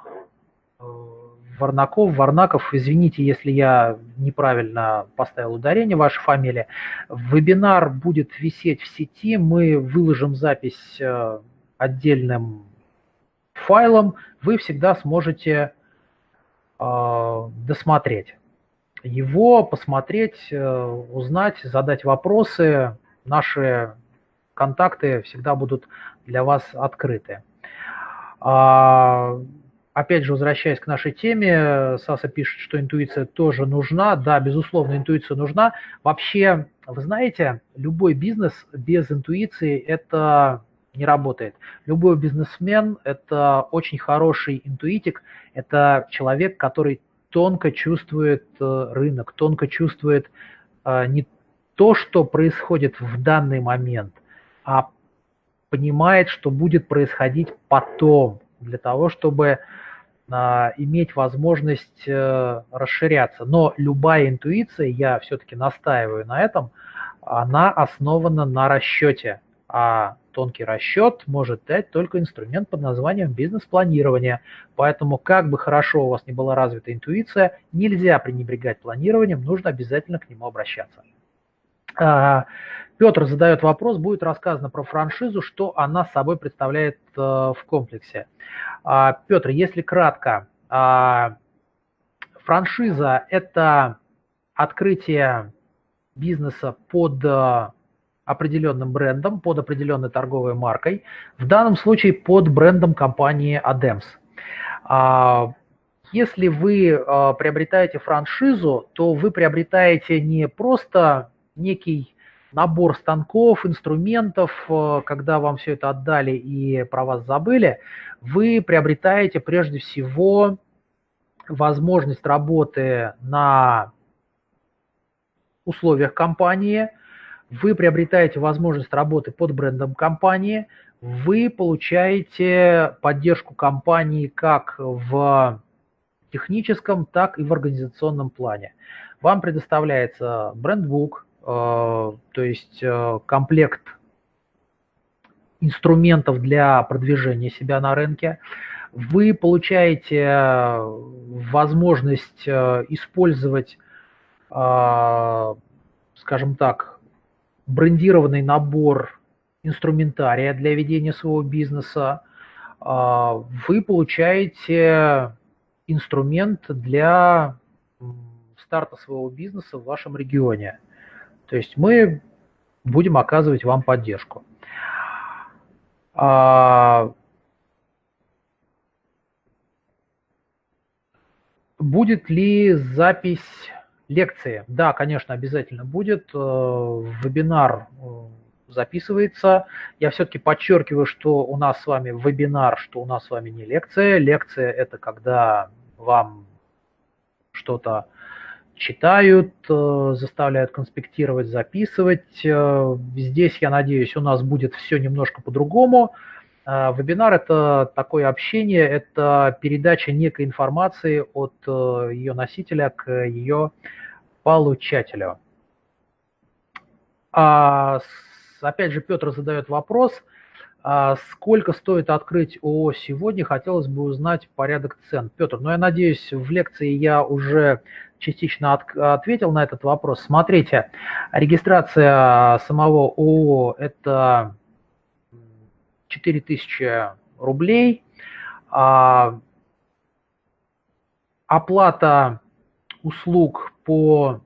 Варнаков, Варнаков, извините, если я неправильно поставил ударение вашей фамилии. Вебинар будет висеть в сети, мы выложим запись э, отдельным файлом, вы всегда сможете э, досмотреть его, посмотреть, э, узнать, задать вопросы. Наши контакты всегда будут для вас открыты. Опять же, возвращаясь к нашей теме, Саса пишет, что интуиция тоже нужна. Да, безусловно, интуиция нужна. Вообще, вы знаете, любой бизнес без интуиции – это не работает. Любой бизнесмен – это очень хороший интуитик, это человек, который тонко чувствует э, рынок, тонко чувствует э, не то, что происходит в данный момент, а понимает, что будет происходить потом, для того, чтобы иметь возможность э, расширяться. Но любая интуиция, я все-таки настаиваю на этом, она основана на расчете. А тонкий расчет может дать только инструмент под названием бизнес-планирование. Поэтому, как бы хорошо у вас не была развита интуиция, нельзя пренебрегать планированием, нужно обязательно к нему обращаться. Петр задает вопрос, будет рассказано про франшизу, что она собой представляет э, в комплексе. А, Петр, если кратко, а, франшиза – это открытие бизнеса под э, определенным брендом, под определенной торговой маркой, в данном случае под брендом компании ADEMS. А, если вы э, приобретаете франшизу, то вы приобретаете не просто некий набор станков, инструментов, э, когда вам все это отдали и про вас забыли, вы приобретаете прежде всего возможность работы на условиях компании, вы приобретаете возможность работы под брендом компании, вы получаете поддержку компании как в техническом, так и в организационном плане. Вам предоставляется брендбук, то есть э, комплект инструментов для продвижения себя на рынке. Вы получаете э, возможность использовать, скажем так, брендированный набор инструментария для ведения своего бизнеса. Вы получаете инструмент для старта своего бизнеса в вашем регионе. То есть мы будем оказывать вам поддержку. А, будет ли запись лекции? Да, конечно, обязательно будет. Э, вебинар э, записывается. Я все-таки подчеркиваю, что у нас с вами вебинар, что у нас с вами не лекция. Лекция – это когда вам что-то читают, э, заставляют конспектировать, записывать. Э, здесь, я надеюсь, у нас будет все немножко по-другому. Э, вебинар – это такое общение, это передача некой информации от ее носителя к ее получателю. А, опять же, Петр задает вопрос, а сколько стоит открыть ООО сегодня, хотелось бы узнать порядок цен. Петр, ну я надеюсь, в лекции я уже частично от, ответил на этот вопрос. Смотрите, регистрация самого ООО – это 4000 рублей. А, оплата услуг по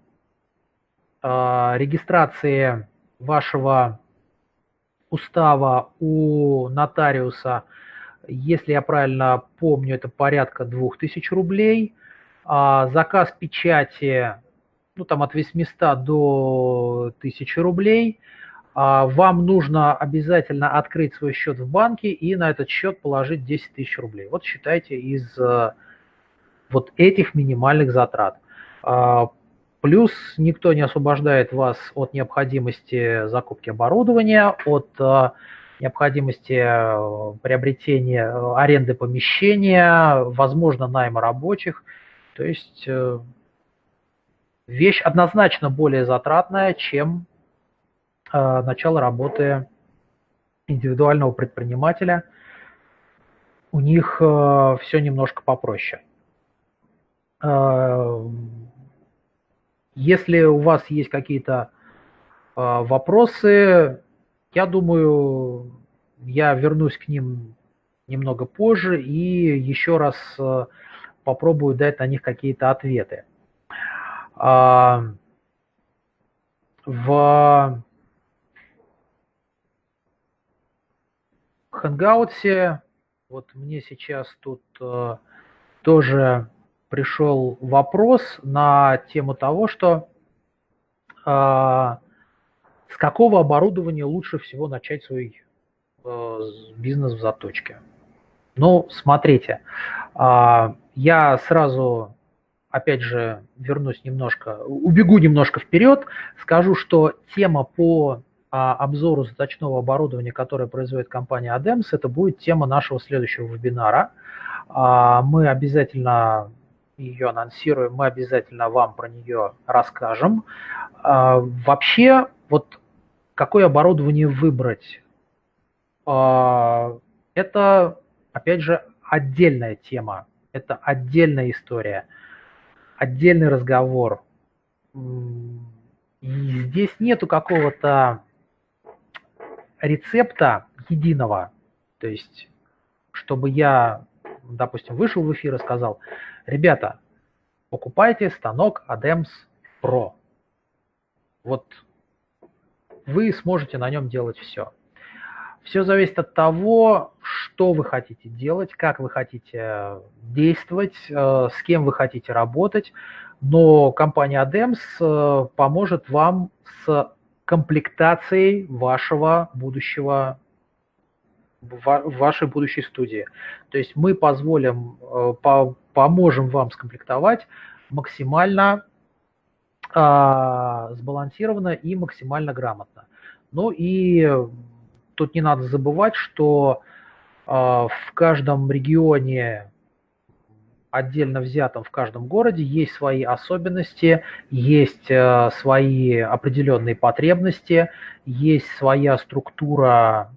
а, регистрации вашего устава у нотариуса, если я правильно помню, это порядка 2000 рублей – а, заказ печати, ну там от 800 до 1000 рублей, а, вам нужно обязательно открыть свой счет в банке и на этот счет положить 10 тысяч рублей. Вот считайте из э, вот этих минимальных затрат. Плюс никто не освобождает вас от необходимости закупки оборудования, от э, необходимости э, приобретения аренды помещения, возможно, найма рабочих – то есть э, вещь однозначно более затратная, чем э, начало работы индивидуального предпринимателя. У них э, все немножко попроще. Если у вас есть какие-то вопросы, я думаю, я вернусь к ним немного позже и еще раз попробую дать на них какие-то ответы. В Хэнгаутсе, вот мне сейчас тут тоже пришел вопрос на тему того, что э, с какого оборудования лучше всего начать свой э, бизнес в заточке. Ну, смотрите, э, я сразу, опять же, вернусь немножко, убегу немножко вперед, скажу, что тема по а, обзору заточного оборудования, которое производит компания ADEMS, это будет тема нашего следующего вебинара. Мы обязательно ее анонсируем, мы обязательно вам про нее расскажем. А, вообще, вот какое оборудование выбрать, это, опять же, отдельная тема, это отдельная история, отдельный разговор. И здесь нету какого-то рецепта единого. То есть, чтобы я, допустим, вышел в эфир и сказал, ребята, покупайте станок ADEMS Pro. Вот вы сможете на нем делать все. Все зависит от того, что вы хотите делать, как вы хотите действовать, э, с кем вы хотите работать. Но компания ADEMS э, поможет вам с комплектацией вашего будущего вашей будущей студии. То есть мы позволим, э, по, поможем вам скомплектовать максимально а, сбалансированно и максимально грамотно. Ну и тут не надо забывать, что а, в каждом регионе отдельно взятом в каждом городе есть свои особенности, есть э, свои определенные потребности, есть своя структура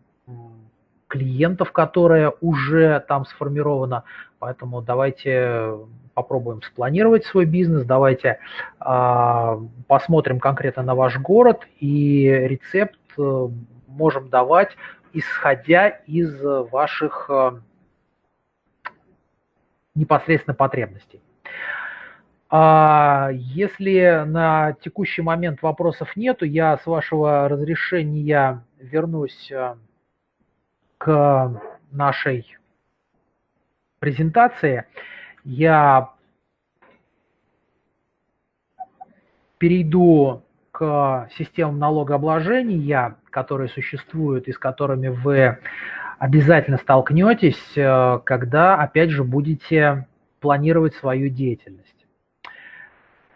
клиентов, которая уже там сформирована. Поэтому давайте попробуем спланировать свой бизнес, давайте э, посмотрим конкретно на ваш город и рецепт э, можем давать, исходя из ваших э, непосредственно потребностей. А если на текущий момент вопросов нету, я с вашего разрешения вернусь э, к нашей презентации. Я перейду к системам налогообложения, которые существуют и с которыми вы обязательно столкнетесь, э, когда, опять же, будете планировать свою деятельность.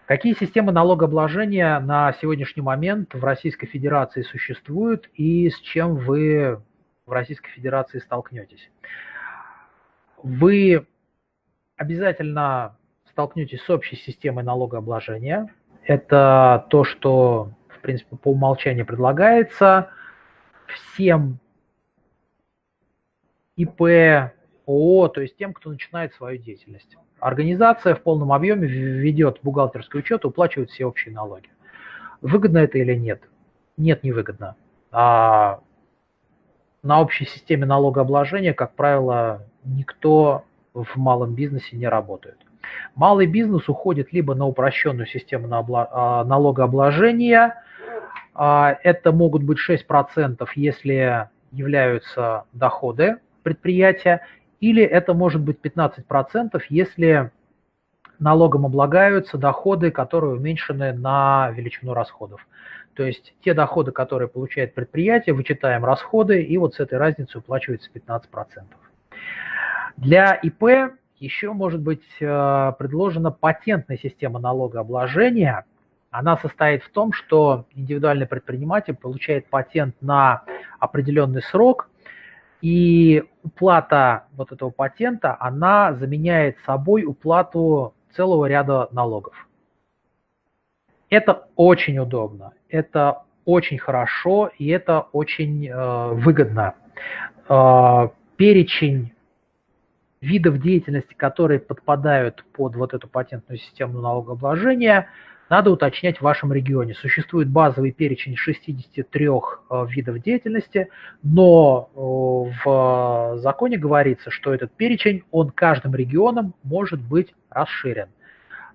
Какие системы налогообложения на сегодняшний момент в Российской Федерации существуют и с чем вы в Российской Федерации столкнетесь? Вы обязательно столкнетесь с общей системой налогообложения. Это то, что, в принципе, по умолчанию предлагается всем ИП, ООО, то есть тем, кто начинает свою деятельность. Организация в полном объеме ведет бухгалтерский учет и уплачивает все общие налоги. Выгодно это или нет? Нет, не выгодно. А на общей системе налогообложения, как правило, никто в малом бизнесе не работает. Малый бизнес уходит либо на упрощенную систему а, налогообложения, а, это могут быть 6%, если являются доходы предприятия, или это может быть 15%, если налогом облагаются доходы, которые уменьшены на величину расходов. То есть те доходы, которые получает предприятие, вычитаем расходы, и вот с этой разницей уплачивается 15%. Для ИП еще может быть э, предложена патентная система налогообложения. Она состоит в том, что индивидуальный предприниматель получает патент на определенный срок – и уплата вот этого патента, она заменяет собой уплату целого ряда налогов. Это очень удобно, это очень хорошо и это очень э, выгодно. Э, перечень видов деятельности, которые подпадают под вот эту патентную систему налогообложения, надо уточнять в вашем регионе. Существует базовый перечень 63 э, видов деятельности, но э, в законе говорится, что этот перечень, он каждым регионом может быть расширен.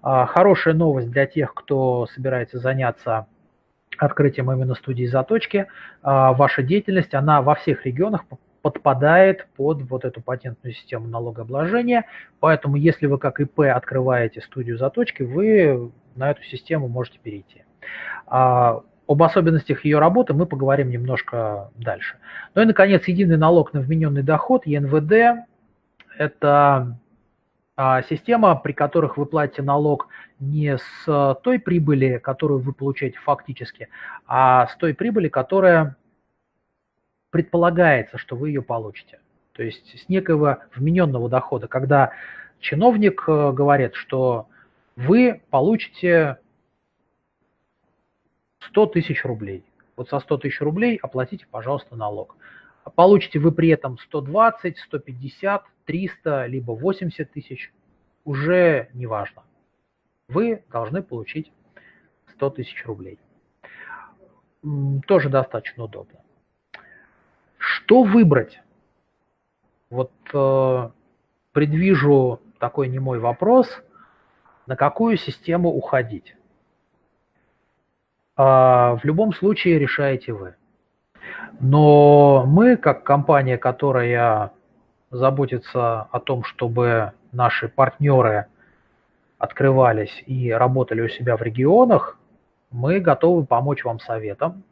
А, хорошая новость для тех, кто собирается заняться открытием именно студии заточки. А, ваша деятельность, она во всех регионах подпадает под вот эту патентную систему налогообложения. Поэтому, если вы как ИП открываете студию заточки, вы на эту систему можете перейти. А, об особенностях ее работы мы поговорим немножко дальше. Ну и, наконец, единый налог на вмененный доход, ЕНВД, это система, при которых вы платите налог не с той прибыли, которую вы получаете фактически, а с той прибыли, которая предполагается, что вы ее получите. То есть с некого вмененного дохода, когда чиновник э, говорит, что вы получите 100 тысяч рублей. Вот со 100 тысяч рублей оплатите, пожалуйста, налог. Получите вы при этом 120, 150, 300, либо 80 тысяч, уже не важно. Вы должны получить 100 тысяч рублей. Тоже достаточно удобно. Что выбрать? Вот э, предвижу такой немой вопрос, на какую систему уходить. А, в любом случае решаете вы. Но мы, как компания, которая заботится о том, чтобы наши партнеры открывались и работали у себя в регионах, мы готовы помочь вам советом,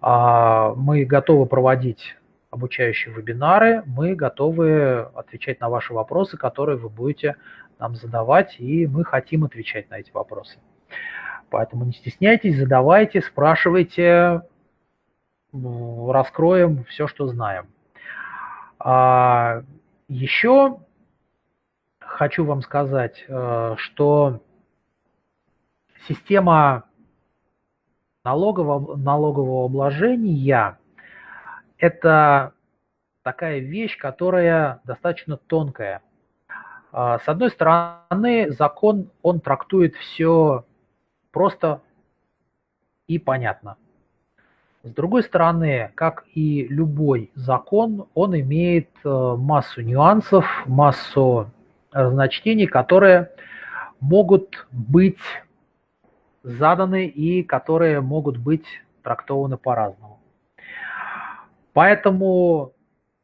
а, мы готовы проводить обучающие вебинары, мы готовы отвечать на ваши вопросы, которые вы будете нам задавать, и мы хотим отвечать на эти вопросы. Поэтому не стесняйтесь, задавайте, спрашивайте, раскроем все, что знаем. А еще хочу вам сказать, э, что система налогового, налогового обложения – это такая вещь, которая достаточно тонкая. А, с одной стороны, закон, он трактует все просто и понятно. С другой стороны, как и любой закон, он имеет э, массу нюансов, массу разночтений, которые могут быть заданы и которые могут быть трактованы по-разному. Поэтому,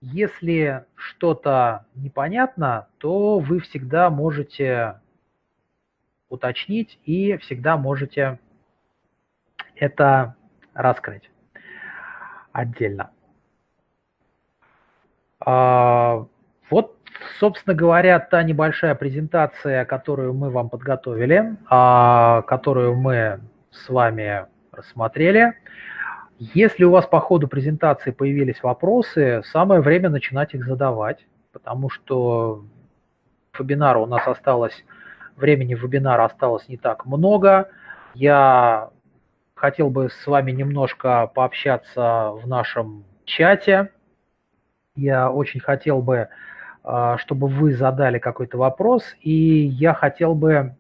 если что-то непонятно, то вы всегда можете уточнить и всегда можете это раскрыть отдельно. А, вот собственно говоря, та небольшая презентация, которую мы вам подготовили, а, которую мы с вами рассмотрели. Если у вас по ходу презентации появились вопросы, самое время начинать их задавать, потому что вебинара у нас осталось, времени вебинара осталось не так много. Я хотел бы с вами немножко пообщаться в нашем чате. Я очень хотел бы а, чтобы вы задали какой-то вопрос, и я хотел бы,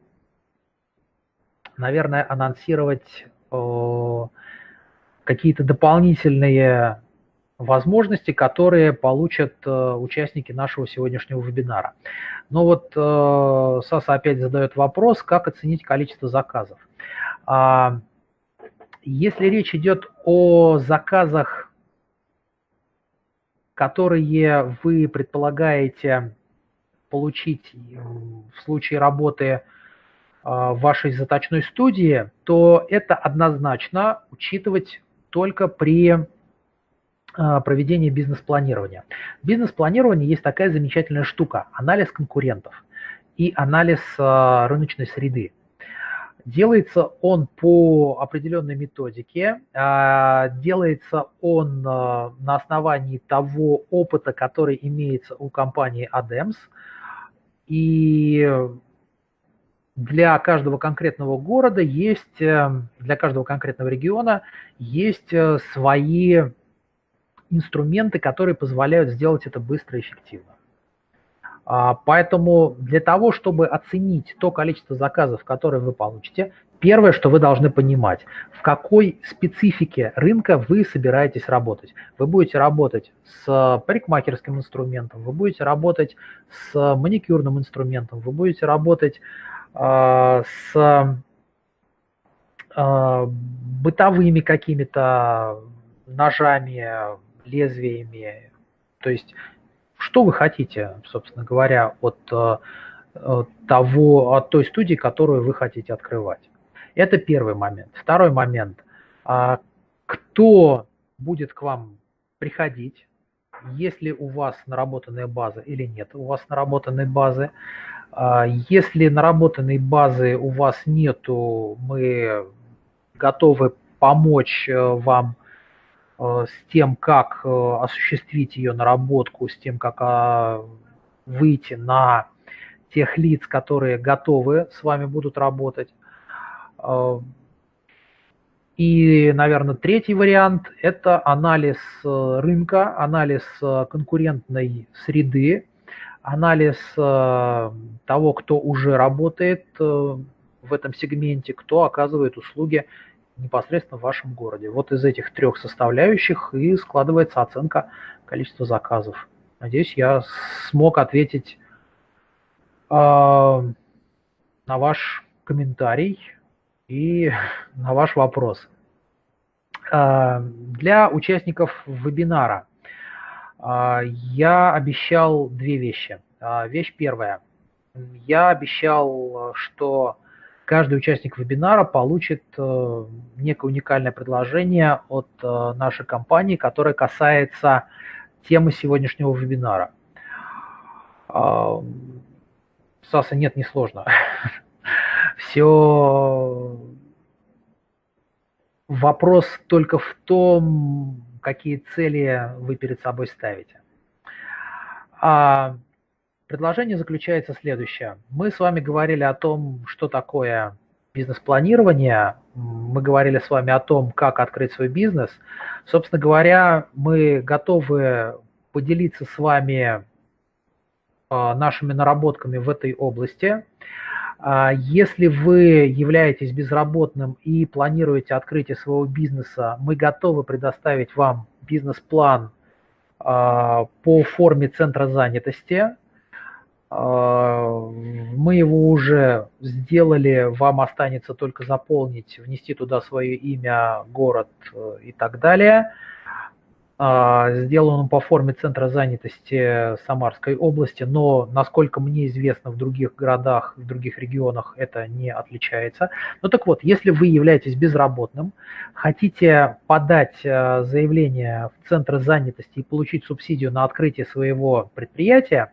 наверное, анонсировать какие-то дополнительные возможности, которые получат э, участники нашего сегодняшнего вебинара. Но вот э, Саса опять задает вопрос, как оценить количество заказов. Если речь идет о заказах которые вы предполагаете получить в случае работы а, в вашей заточной студии, то это однозначно учитывать только при а, проведении бизнес-планирования. В бизнес-планировании есть такая замечательная штука – анализ конкурентов и анализ а, рыночной среды. Делается он по определенной методике, а, делается он а, на основании того опыта, который имеется у компании ADEMS. И для каждого конкретного города есть, э, для каждого конкретного региона есть э, свои инструменты, которые позволяют сделать это быстро и эффективно. А, поэтому для того, чтобы оценить то количество заказов, которые вы получите, первое, что вы должны понимать, в какой специфике рынка вы собираетесь работать. Вы будете работать с парикмахерским инструментом, вы будете работать с маникюрным инструментом, вы будете работать э, с э, бытовыми какими-то ножами, лезвиями. То есть что вы хотите, собственно говоря, от э, того, от той студии, которую вы хотите открывать. Это первый момент. Второй момент. А, кто будет к вам приходить, если у вас наработанная база или нет у вас наработанной базы. А, если наработанной базы у вас нету, мы готовы помочь э, вам Э, с тем, как э, осуществить ее наработку, с тем, как а, выйти на тех лиц, которые готовы с вами будут работать. Э, и, наверное, третий вариант – это анализ рынка, анализ конкурентной среды, анализ того, кто уже работает в этом сегменте, кто оказывает услуги непосредственно в вашем городе. Вот из этих трех составляющих и складывается оценка количества заказов. Надеюсь, я смог ответить э, на ваш комментарий и [laughs] на ваш вопрос. Э, для участников вебинара э, я обещал две вещи. Э, вещь первая. Я обещал, что каждый участник вебинара получит э, некое уникальное предложение от э, нашей компании, которое касается темы сегодняшнего вебинара. А, Саса, нет, не сложно. [laughs] Все вопрос только в том, какие цели вы перед собой ставите. А Предложение заключается следующее. Мы с вами говорили о том, что такое бизнес-планирование, мы говорили с вами о том, как открыть свой бизнес. Собственно говоря, мы готовы поделиться с вами а, нашими наработками в этой области. А, если вы являетесь безработным и планируете открытие своего бизнеса, мы готовы предоставить вам бизнес-план а, по форме центра занятости – мы его уже сделали, вам останется только заполнить, внести туда свое имя, город э, и так далее. А, сделан он по форме Центра занятости Самарской области, но, насколько мне известно, в других городах, в других регионах это не отличается. Ну так вот, если вы являетесь безработным, хотите подать э, заявление в Центр занятости и получить субсидию на открытие своего предприятия,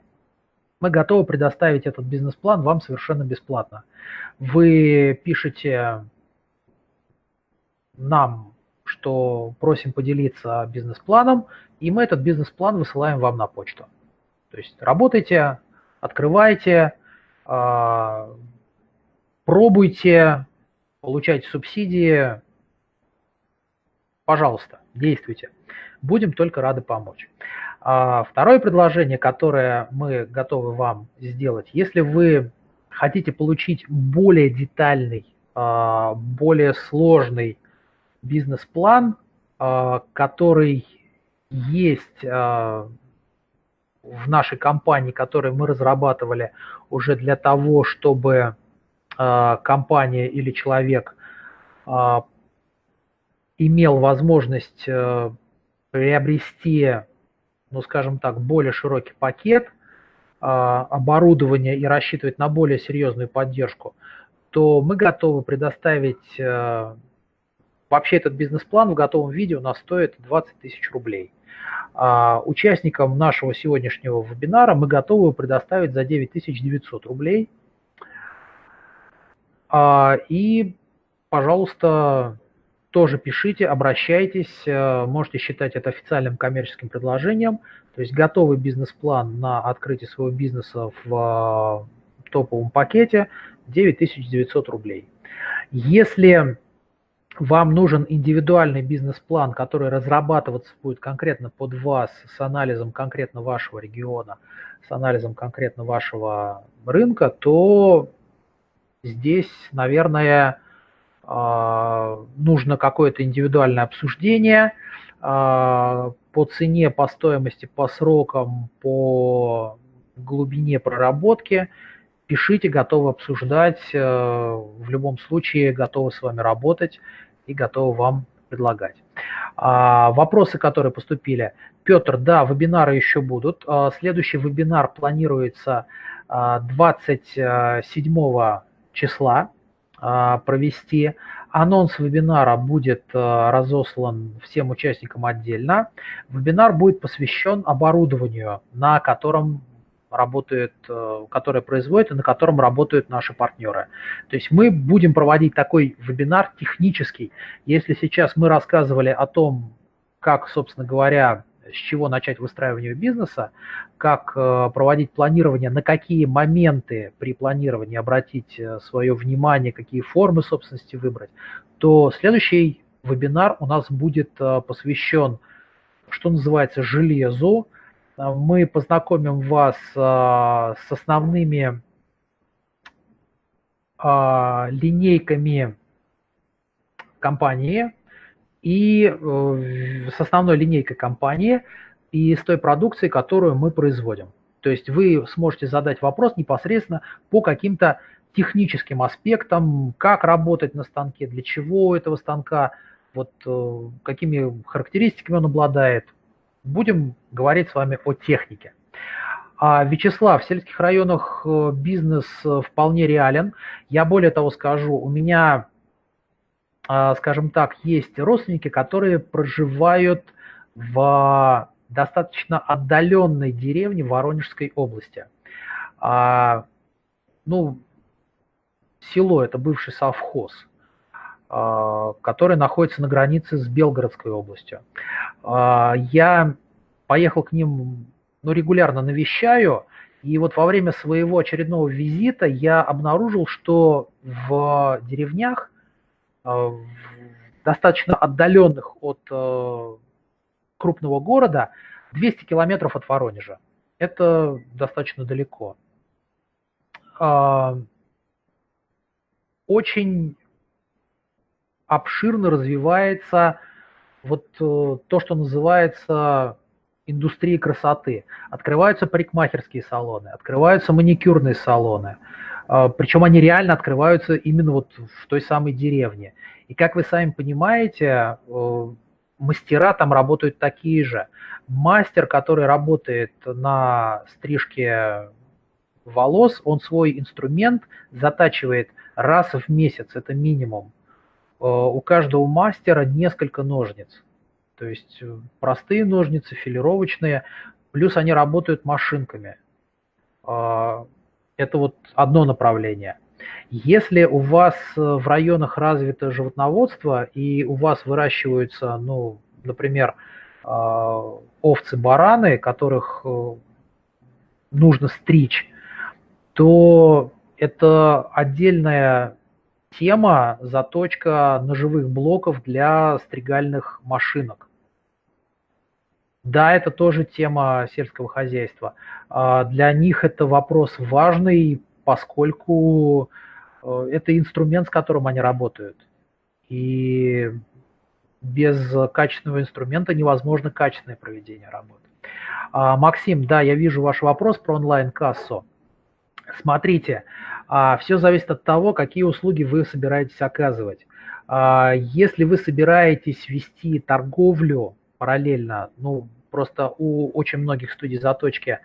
мы готовы предоставить этот бизнес-план вам совершенно бесплатно. Вы пишете нам, что просим поделиться бизнес-планом, и мы этот бизнес-план высылаем вам на почту. То есть работайте, открывайте, а, пробуйте, получайте субсидии, пожалуйста, действуйте. Будем только рады помочь. А второе предложение, которое мы готовы вам сделать, если вы хотите получить более детальный, а, более сложный бизнес-план, а, который есть в нашей компании, который мы разрабатывали уже для того, чтобы компания или человек имел возможность э, приобрести ну, скажем так, более широкий пакет а, оборудования и рассчитывать на более серьезную поддержку, то мы готовы предоставить, э, вообще этот бизнес-план в готовом виде у нас стоит 20 тысяч рублей. А участникам нашего сегодняшнего вебинара мы готовы предоставить за 9900 рублей. А, и, пожалуйста, тоже пишите, обращайтесь, э, можете считать это официальным коммерческим предложением, то есть готовый бизнес-план на открытие своего бизнеса в э, топовом пакете 9900 рублей. Если вам нужен индивидуальный бизнес-план, который разрабатываться будет конкретно под вас, с анализом конкретно вашего региона, с анализом конкретно вашего рынка, то здесь, наверное, нужно какое-то индивидуальное обсуждение а, по цене, по стоимости, по срокам, по глубине проработки. Пишите, готовы обсуждать, э, в любом случае готовы с вами работать и готовы вам предлагать. А, вопросы, которые поступили. Петр, да, вебинары еще будут. Следующий вебинар планируется 27 числа а, провести. Анонс вебинара будет а, разослан всем участникам отдельно. Вебинар будет посвящен оборудованию, на котором работает, э, которое производит и на котором работают наши партнеры. То есть мы будем проводить такой вебинар технический. Если сейчас мы рассказывали о том, как, собственно говоря, с чего начать выстраивание бизнеса, как э, проводить планирование, на какие моменты при планировании обратить э, свое внимание, какие формы собственности выбрать, то следующий вебинар у нас будет э, посвящен, что называется, железу. Мы познакомим вас с основными линейками компании, и э, с основной линейкой компании и с той продукцией, которую мы производим. То есть вы сможете задать вопрос непосредственно по каким-то техническим аспектам, как работать на станке, для чего этого станка, вот э, какими характеристиками он обладает. Будем говорить с вами о технике. А, Вячеслав, в сельских районах э, бизнес вполне реален. Я более того скажу, у меня скажем так, есть родственники, которые проживают в достаточно отдаленной деревне Воронежской области. А, ну, село – это бывший совхоз, а, который находится на границе с Белгородской областью. Я поехал к ним, ну, регулярно навещаю, и вот во время своего очередного визита я обнаружил, что в деревнях достаточно отдаленных от э, крупного города, 200 километров от Воронежа. Это достаточно далеко. А, очень обширно развивается вот э, то, что называется индустрией красоты. Открываются парикмахерские салоны, открываются маникюрные салоны, Причем они реально открываются именно вот в той самой деревне. И как вы сами понимаете, э, мастера там работают такие же. Мастер, который работает на стрижке волос, он свой инструмент затачивает раз в месяц, это минимум. Э, у каждого мастера несколько ножниц. То есть э, простые ножницы, филировочные, плюс они работают машинками. Это вот одно направление. Если у вас э, в районах развито животноводство и у вас выращиваются, ну, например, а, овцы-бараны, которых э, нужно стричь, то это отдельная тема заточка ножевых блоков для стригальных машинок. Да, это тоже тема сельского хозяйства. А, для них это вопрос важный, поскольку э, это инструмент, с которым они работают. И без качественного инструмента невозможно качественное проведение работы. А, Максим, да, я вижу ваш вопрос про онлайн-кассу. Смотрите, а, все зависит от того, какие услуги вы собираетесь оказывать. Если вы собираетесь вести торговлю параллельно, ну, Просто у очень многих студий заточки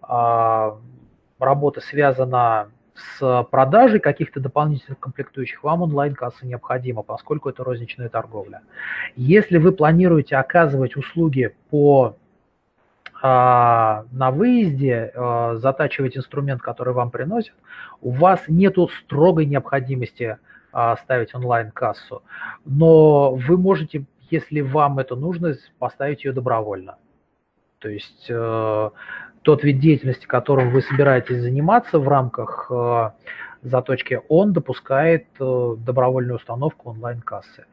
а, работа связана с продажей каких-то дополнительных комплектующих, вам онлайн-касса необходима, поскольку это розничная торговля. Если вы планируете оказывать услуги по а, на выезде, а, затачивать инструмент, который вам приносят, у вас нет строгой необходимости ставить онлайн-кассу, но вы можете, если вам это нужно, поставить ее добровольно. То есть э, тот вид деятельности, которым вы собираетесь заниматься в рамках э, заточки, он допускает э, добровольную установку онлайн-кассы.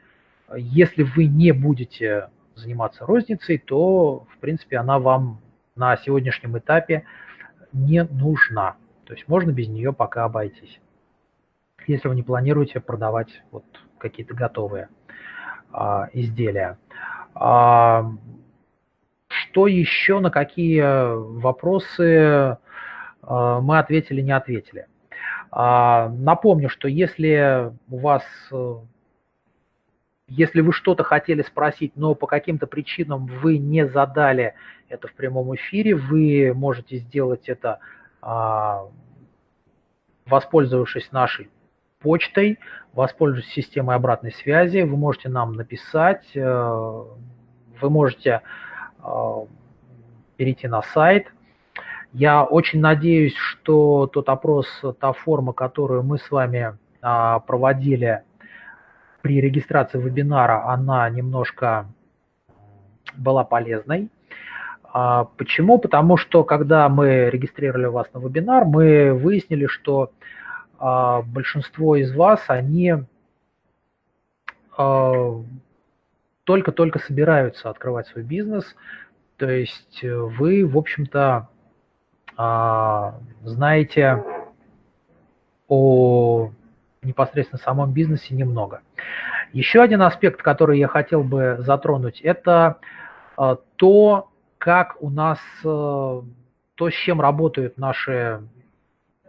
Если вы не будете заниматься розницей, то, в принципе, она вам на сегодняшнем этапе не нужна. То есть можно без нее пока обойтись, если вы не планируете продавать вот какие-то готовые а, изделия. А, что еще, на какие вопросы а, мы ответили, не ответили? А, напомню, что если у вас если вы что-то хотели спросить, но по каким-то причинам вы не задали это в прямом эфире, вы можете сделать это, а, воспользовавшись нашей почтой, воспользовавшись системой обратной связи. Вы можете нам написать, э, вы можете э, перейти на сайт. Я очень надеюсь, что тот опрос, та форма, которую мы с вами а, проводили при регистрации вебинара, она немножко была полезной. А, почему? Потому что, когда мы регистрировали вас на вебинар, мы выяснили, что а, большинство из вас, они только-только собираются открывать свой бизнес, то есть вы, в общем-то, знаете о непосредственно самом бизнесе немного. Еще один аспект, который я хотел бы затронуть, это э, то, как у нас, э, то, с чем работают наши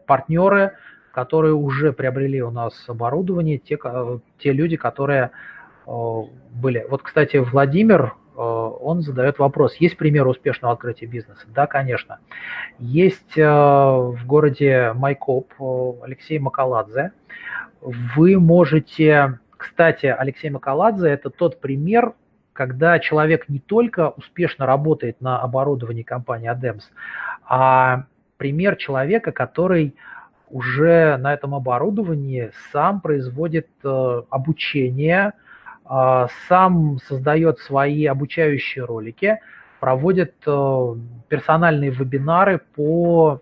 партнеры, которые уже приобрели у нас оборудование, те, те люди, которые э, были. Вот, кстати, Владимир, он задает вопрос, есть пример успешного открытия бизнеса? Да, конечно. Есть в городе Майкоп Алексей Макаладзе. Вы можете кстати, Алексей Макаладзе – это тот пример, когда человек не только успешно работает на оборудовании компании ADEMS, а пример человека, который уже на этом оборудовании сам производит э, обучение, э, сам создает свои обучающие ролики, проводит э, персональные вебинары по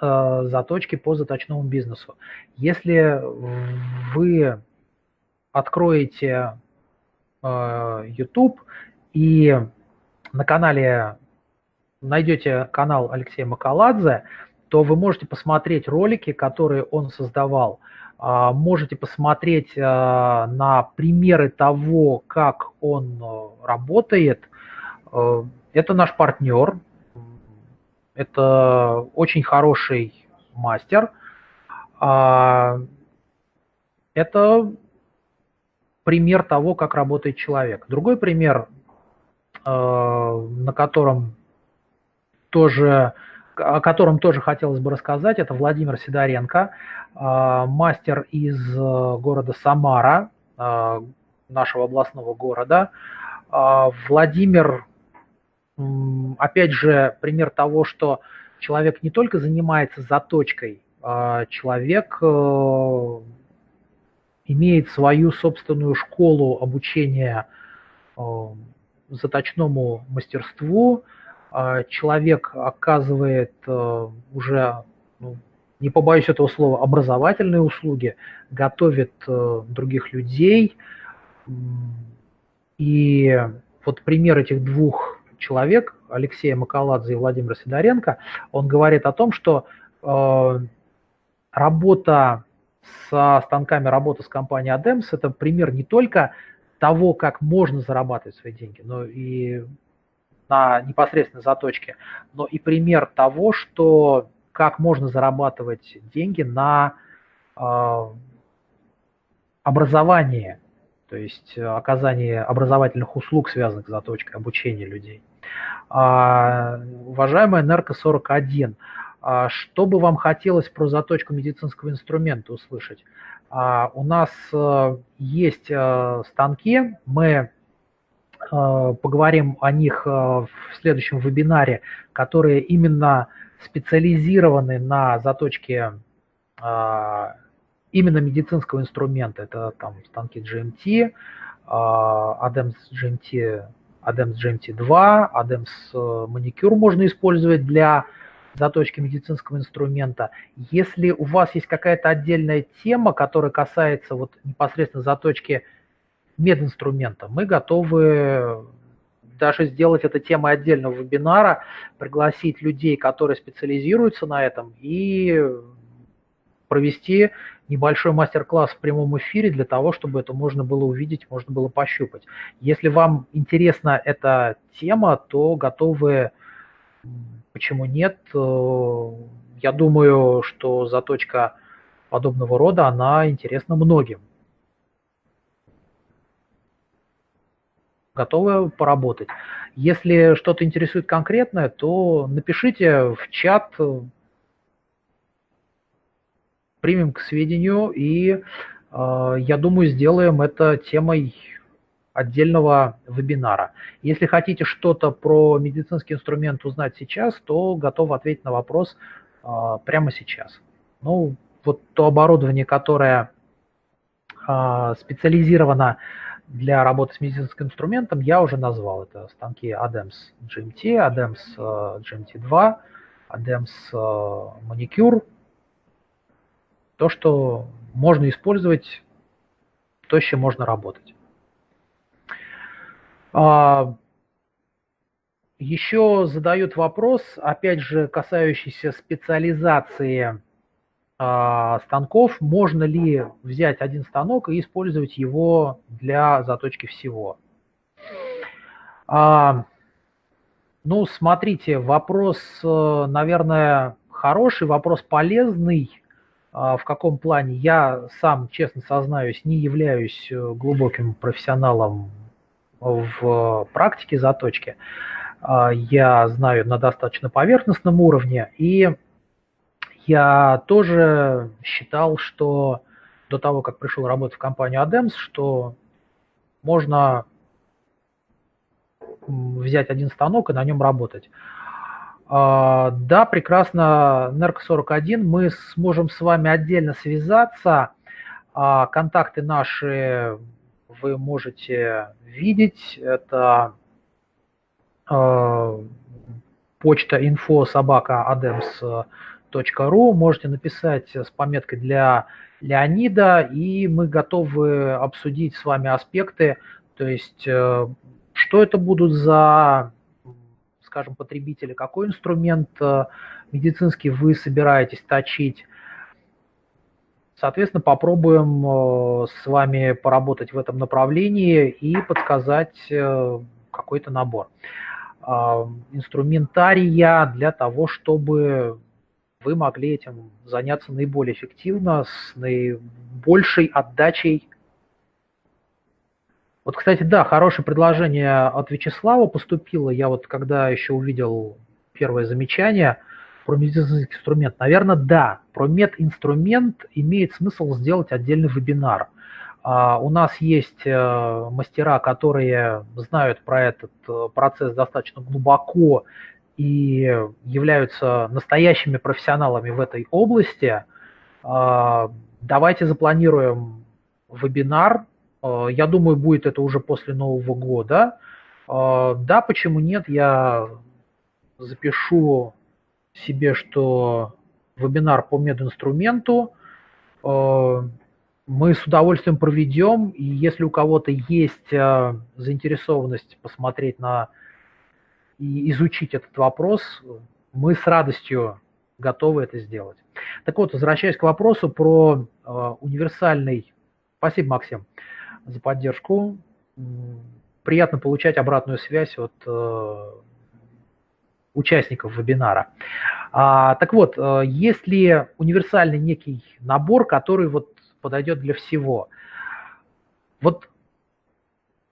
э, заточке по заточному бизнесу. Если вы откроете э, YouTube и на канале найдете канал Алексея Макаладзе, то вы можете посмотреть ролики, которые он создавал. Э, можете посмотреть э, на примеры того, как он э, работает. Э, это наш партнер, это очень хороший мастер. Э, это пример того, как работает человек. Другой пример, э, на котором тоже, о котором тоже хотелось бы рассказать, это Владимир Сидоренко, э, мастер из э, города Самара, нашего областного города. Владимир, опять же, пример того, что человек не только занимается заточкой, человек имеет свою собственную школу обучения э, заточному мастерству. Э, человек оказывает э, уже, ну, не побоюсь этого слова, образовательные услуги, готовит других людей. И вот пример этих двух человек, Алексея Макаладзе и Владимира Сидоренко, он говорит о том, что работа со станками работы с компанией ADEMS – это пример не только того, как можно зарабатывать свои деньги, но и на непосредственной заточке, но и пример того, что как можно зарабатывать деньги на э, образовании, то есть оказание образовательных услуг, связанных с заточкой, обучение людей. А, уважаемая Энерго 41, а что бы вам хотелось про заточку медицинского инструмента услышать? А, у нас э, есть э, станки, мы э, поговорим о них в следующем вебинаре, которые именно специализированы на заточке именно медицинского инструмента. Это там станки GMT, ADEMS GMT, ADEMS GMT2, ADEMS маникюр можно использовать для заточки медицинского инструмента. Если у вас есть какая-то отдельная тема, которая касается вот непосредственно заточки мединструмента, мы готовы даже сделать это темой отдельного вебинара, пригласить людей, которые специализируются на этом, и провести небольшой мастер-класс в прямом эфире для того, чтобы это можно было увидеть, можно было пощупать. Если вам интересна эта тема, то готовы, почему нет, э, я думаю, что заточка подобного рода, она интересна многим. Готовы поработать. Если что-то интересует конкретное, то напишите в чат, примем к сведению и, э, я думаю, сделаем это темой отдельного вебинара. Если хотите что-то про медицинский инструмент узнать сейчас, то готов ответить на вопрос э, прямо сейчас. Ну, вот то оборудование, которое э, специализировано для работы с медицинским инструментом, я уже назвал. Это станки ADEMS GMT, ADEMS GMT2, ADEMS Manicure, то, что можно использовать, то, с чем можно работать. А, еще задают вопрос, опять же, касающийся специализации станков. Можно ли взять один станок и использовать его для заточки всего? А, ну, смотрите, вопрос, э, наверное, хороший, вопрос полезный. А, в каком плане я сам, честно сознаюсь, не являюсь э, глубоким профессионалом в практике заточки. А, я знаю на достаточно поверхностном уровне, и я тоже считал, что до того, как пришел работать в компанию ADEMS, что можно взять один станок и на нем работать. А, да, прекрасно, NERC41, мы сможем с вами отдельно связаться. А, контакты наши вы можете видеть. Это а, почта info собака adems.ru. Можете написать с пометкой для Леонида, и мы готовы обсудить с вами аспекты, то есть э, что это будут за скажем, потребителя, какой инструмент э, медицинский вы собираетесь точить. Соответственно, попробуем э, с вами поработать в этом направлении и подсказать э, какой-то набор инструментария для того, чтобы вы могли этим заняться наиболее эффективно, с наибольшей отдачей вот, кстати, да, хорошее предложение от Вячеслава поступило. Я вот когда еще увидел первое замечание про медицинский инструмент, наверное, да, про мединструмент имеет смысл сделать отдельный вебинар. Uh, у нас есть uh, мастера, которые знают про этот uh, процесс достаточно глубоко и являются настоящими профессионалами в этой области. Давайте запланируем вебинар Э, я думаю, будет это уже после Нового года. Э, да, почему нет, я запишу себе, что вебинар по мединструменту мы с удовольствием проведем, и если у кого-то есть заинтересованность посмотреть на и изучить этот вопрос, мы с радостью готовы это сделать. Так вот, возвращаясь к вопросу про универсальный... Спасибо, Максим за поддержку. Приятно получать обратную связь от э, участников вебинара. А, так вот, э, есть ли универсальный некий набор, который вот подойдет для всего? Вот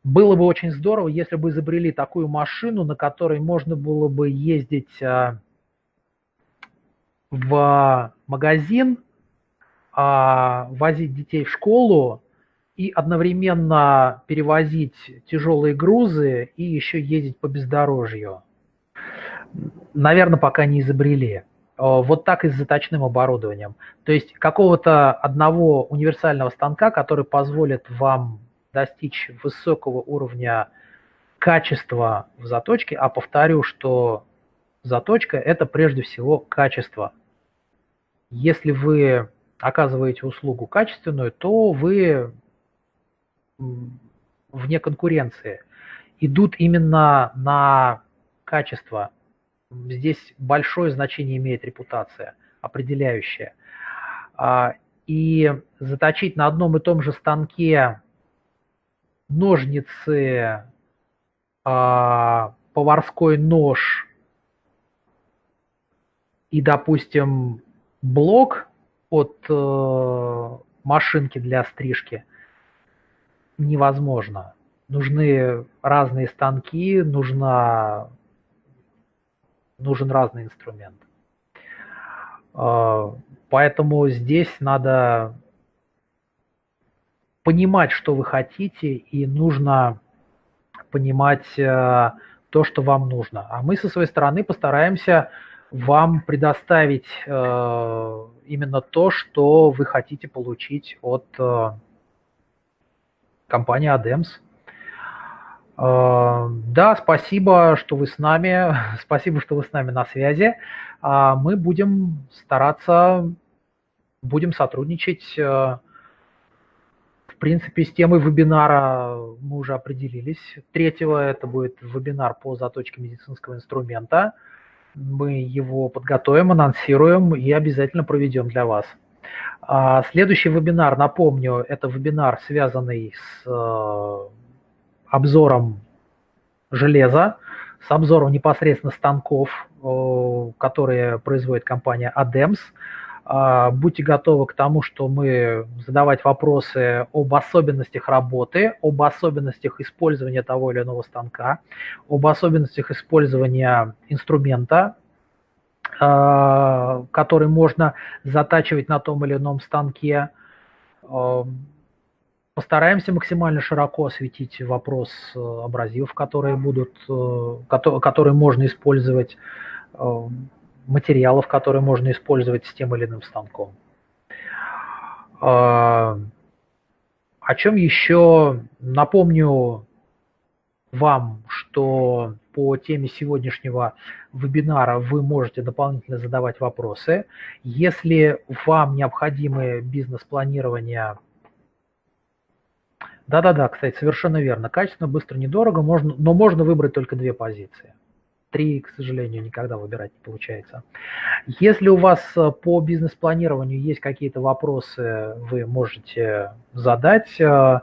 было бы очень здорово, если бы изобрели такую машину, на которой можно было бы ездить а, в магазин, а, возить детей в школу, и одновременно перевозить тяжелые грузы и еще ездить по бездорожью. Наверное, пока не изобрели. Вот так и с заточным оборудованием. То есть какого-то одного универсального станка, который позволит вам достичь высокого уровня качества в заточке, а повторю, что заточка – это прежде всего качество. Если вы оказываете услугу качественную, то вы вне конкуренции, идут именно на качество. Здесь большое значение имеет репутация, определяющая. А, и заточить на одном и том же станке ножницы, а, поварской нож и, допустим, блок от э, машинки для стрижки невозможно. Нужны разные станки, нужна, нужен разный инструмент. Э, поэтому здесь надо понимать, что вы хотите, и нужно понимать э, то, что вам нужно. А мы со своей стороны постараемся вам предоставить э, именно то, что вы хотите получить от э, компании ADEMS. Да, спасибо, что вы с нами, [laughs] спасибо, что вы с нами на связи. Э, мы будем стараться, будем сотрудничать. Э, в принципе, с темой вебинара мы уже определились. Третьего это будет вебинар по заточке медицинского инструмента мы его подготовим, анонсируем и обязательно проведем для вас. А следующий вебинар, напомню, это вебинар, связанный с э, обзором железа, с обзором непосредственно станков, которые производит компания ADEMS. А, будьте готовы к тому, что мы задавать вопросы об особенностях работы, об особенностях использования того или иного станка, об особенностях использования инструмента, а, который можно затачивать на том или ином станке. А, постараемся максимально широко осветить вопрос э, абразивов, которые будут, э, которые можно использовать материалов, которые можно использовать с тем или иным станком. А, о чем еще напомню вам, что по теме сегодняшнего вебинара вы можете дополнительно задавать вопросы. Если вам необходимы бизнес-планирование, да-да-да, кстати, совершенно верно, качественно, быстро, недорого, можно, но можно выбрать только две позиции – три, к сожалению, никогда выбирать не получается. Если у вас э, по бизнес-планированию есть какие-то вопросы, вы можете задать. Э,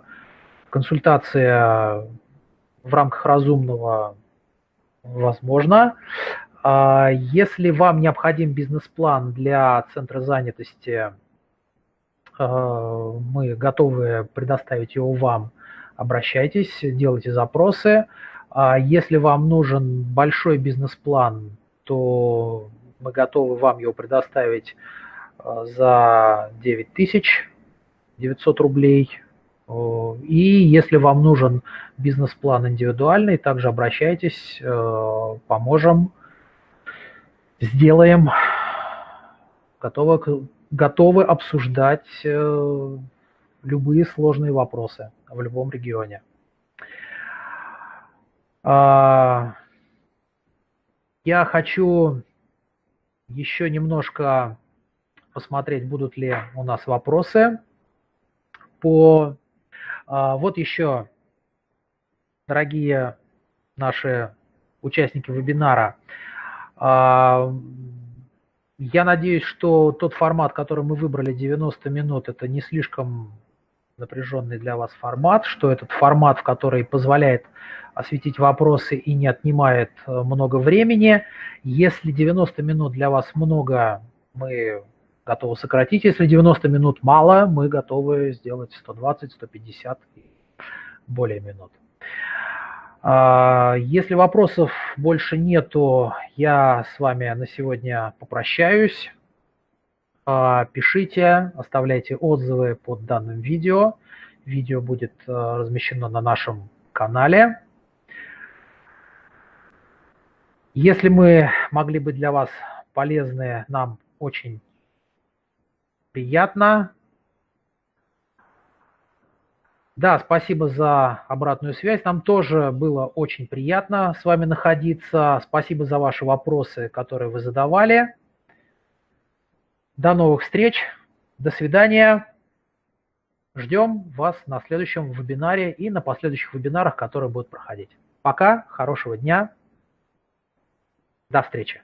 консультация в рамках разумного возможно. А если вам необходим бизнес-план для центра занятости, э, мы готовы предоставить его вам. Обращайтесь, делайте запросы. А если вам нужен большой бизнес-план, то мы готовы вам его предоставить а, за 9900 рублей. И если вам нужен бизнес-план индивидуальный, также обращайтесь, э, поможем, сделаем. Готовы, готовы обсуждать э, любые сложные вопросы в любом регионе. А, я хочу еще немножко посмотреть, будут ли у нас вопросы по... А, вот еще, дорогие наши участники вебинара, а, я надеюсь, что тот формат, который мы выбрали, 90 минут, это не слишком напряженный для вас формат, что этот формат, в который позволяет осветить вопросы и не отнимает э, много времени. Если 90 минут для вас много, мы готовы сократить. Если 90 минут мало, мы готовы сделать 120, 150 и более минут. А, если вопросов больше нету, я с вами на сегодня попрощаюсь. А, пишите, оставляйте отзывы под данным видео. Видео будет э, размещено на нашем канале. Если мы могли быть для вас полезны, нам очень приятно. Да, спасибо за обратную связь. Нам тоже было очень приятно с вами находиться. Спасибо за ваши вопросы, которые вы задавали. До новых встреч. До свидания. Ждем вас на следующем вебинаре и на последующих вебинарах, которые будут проходить. Пока, хорошего дня, до встречи.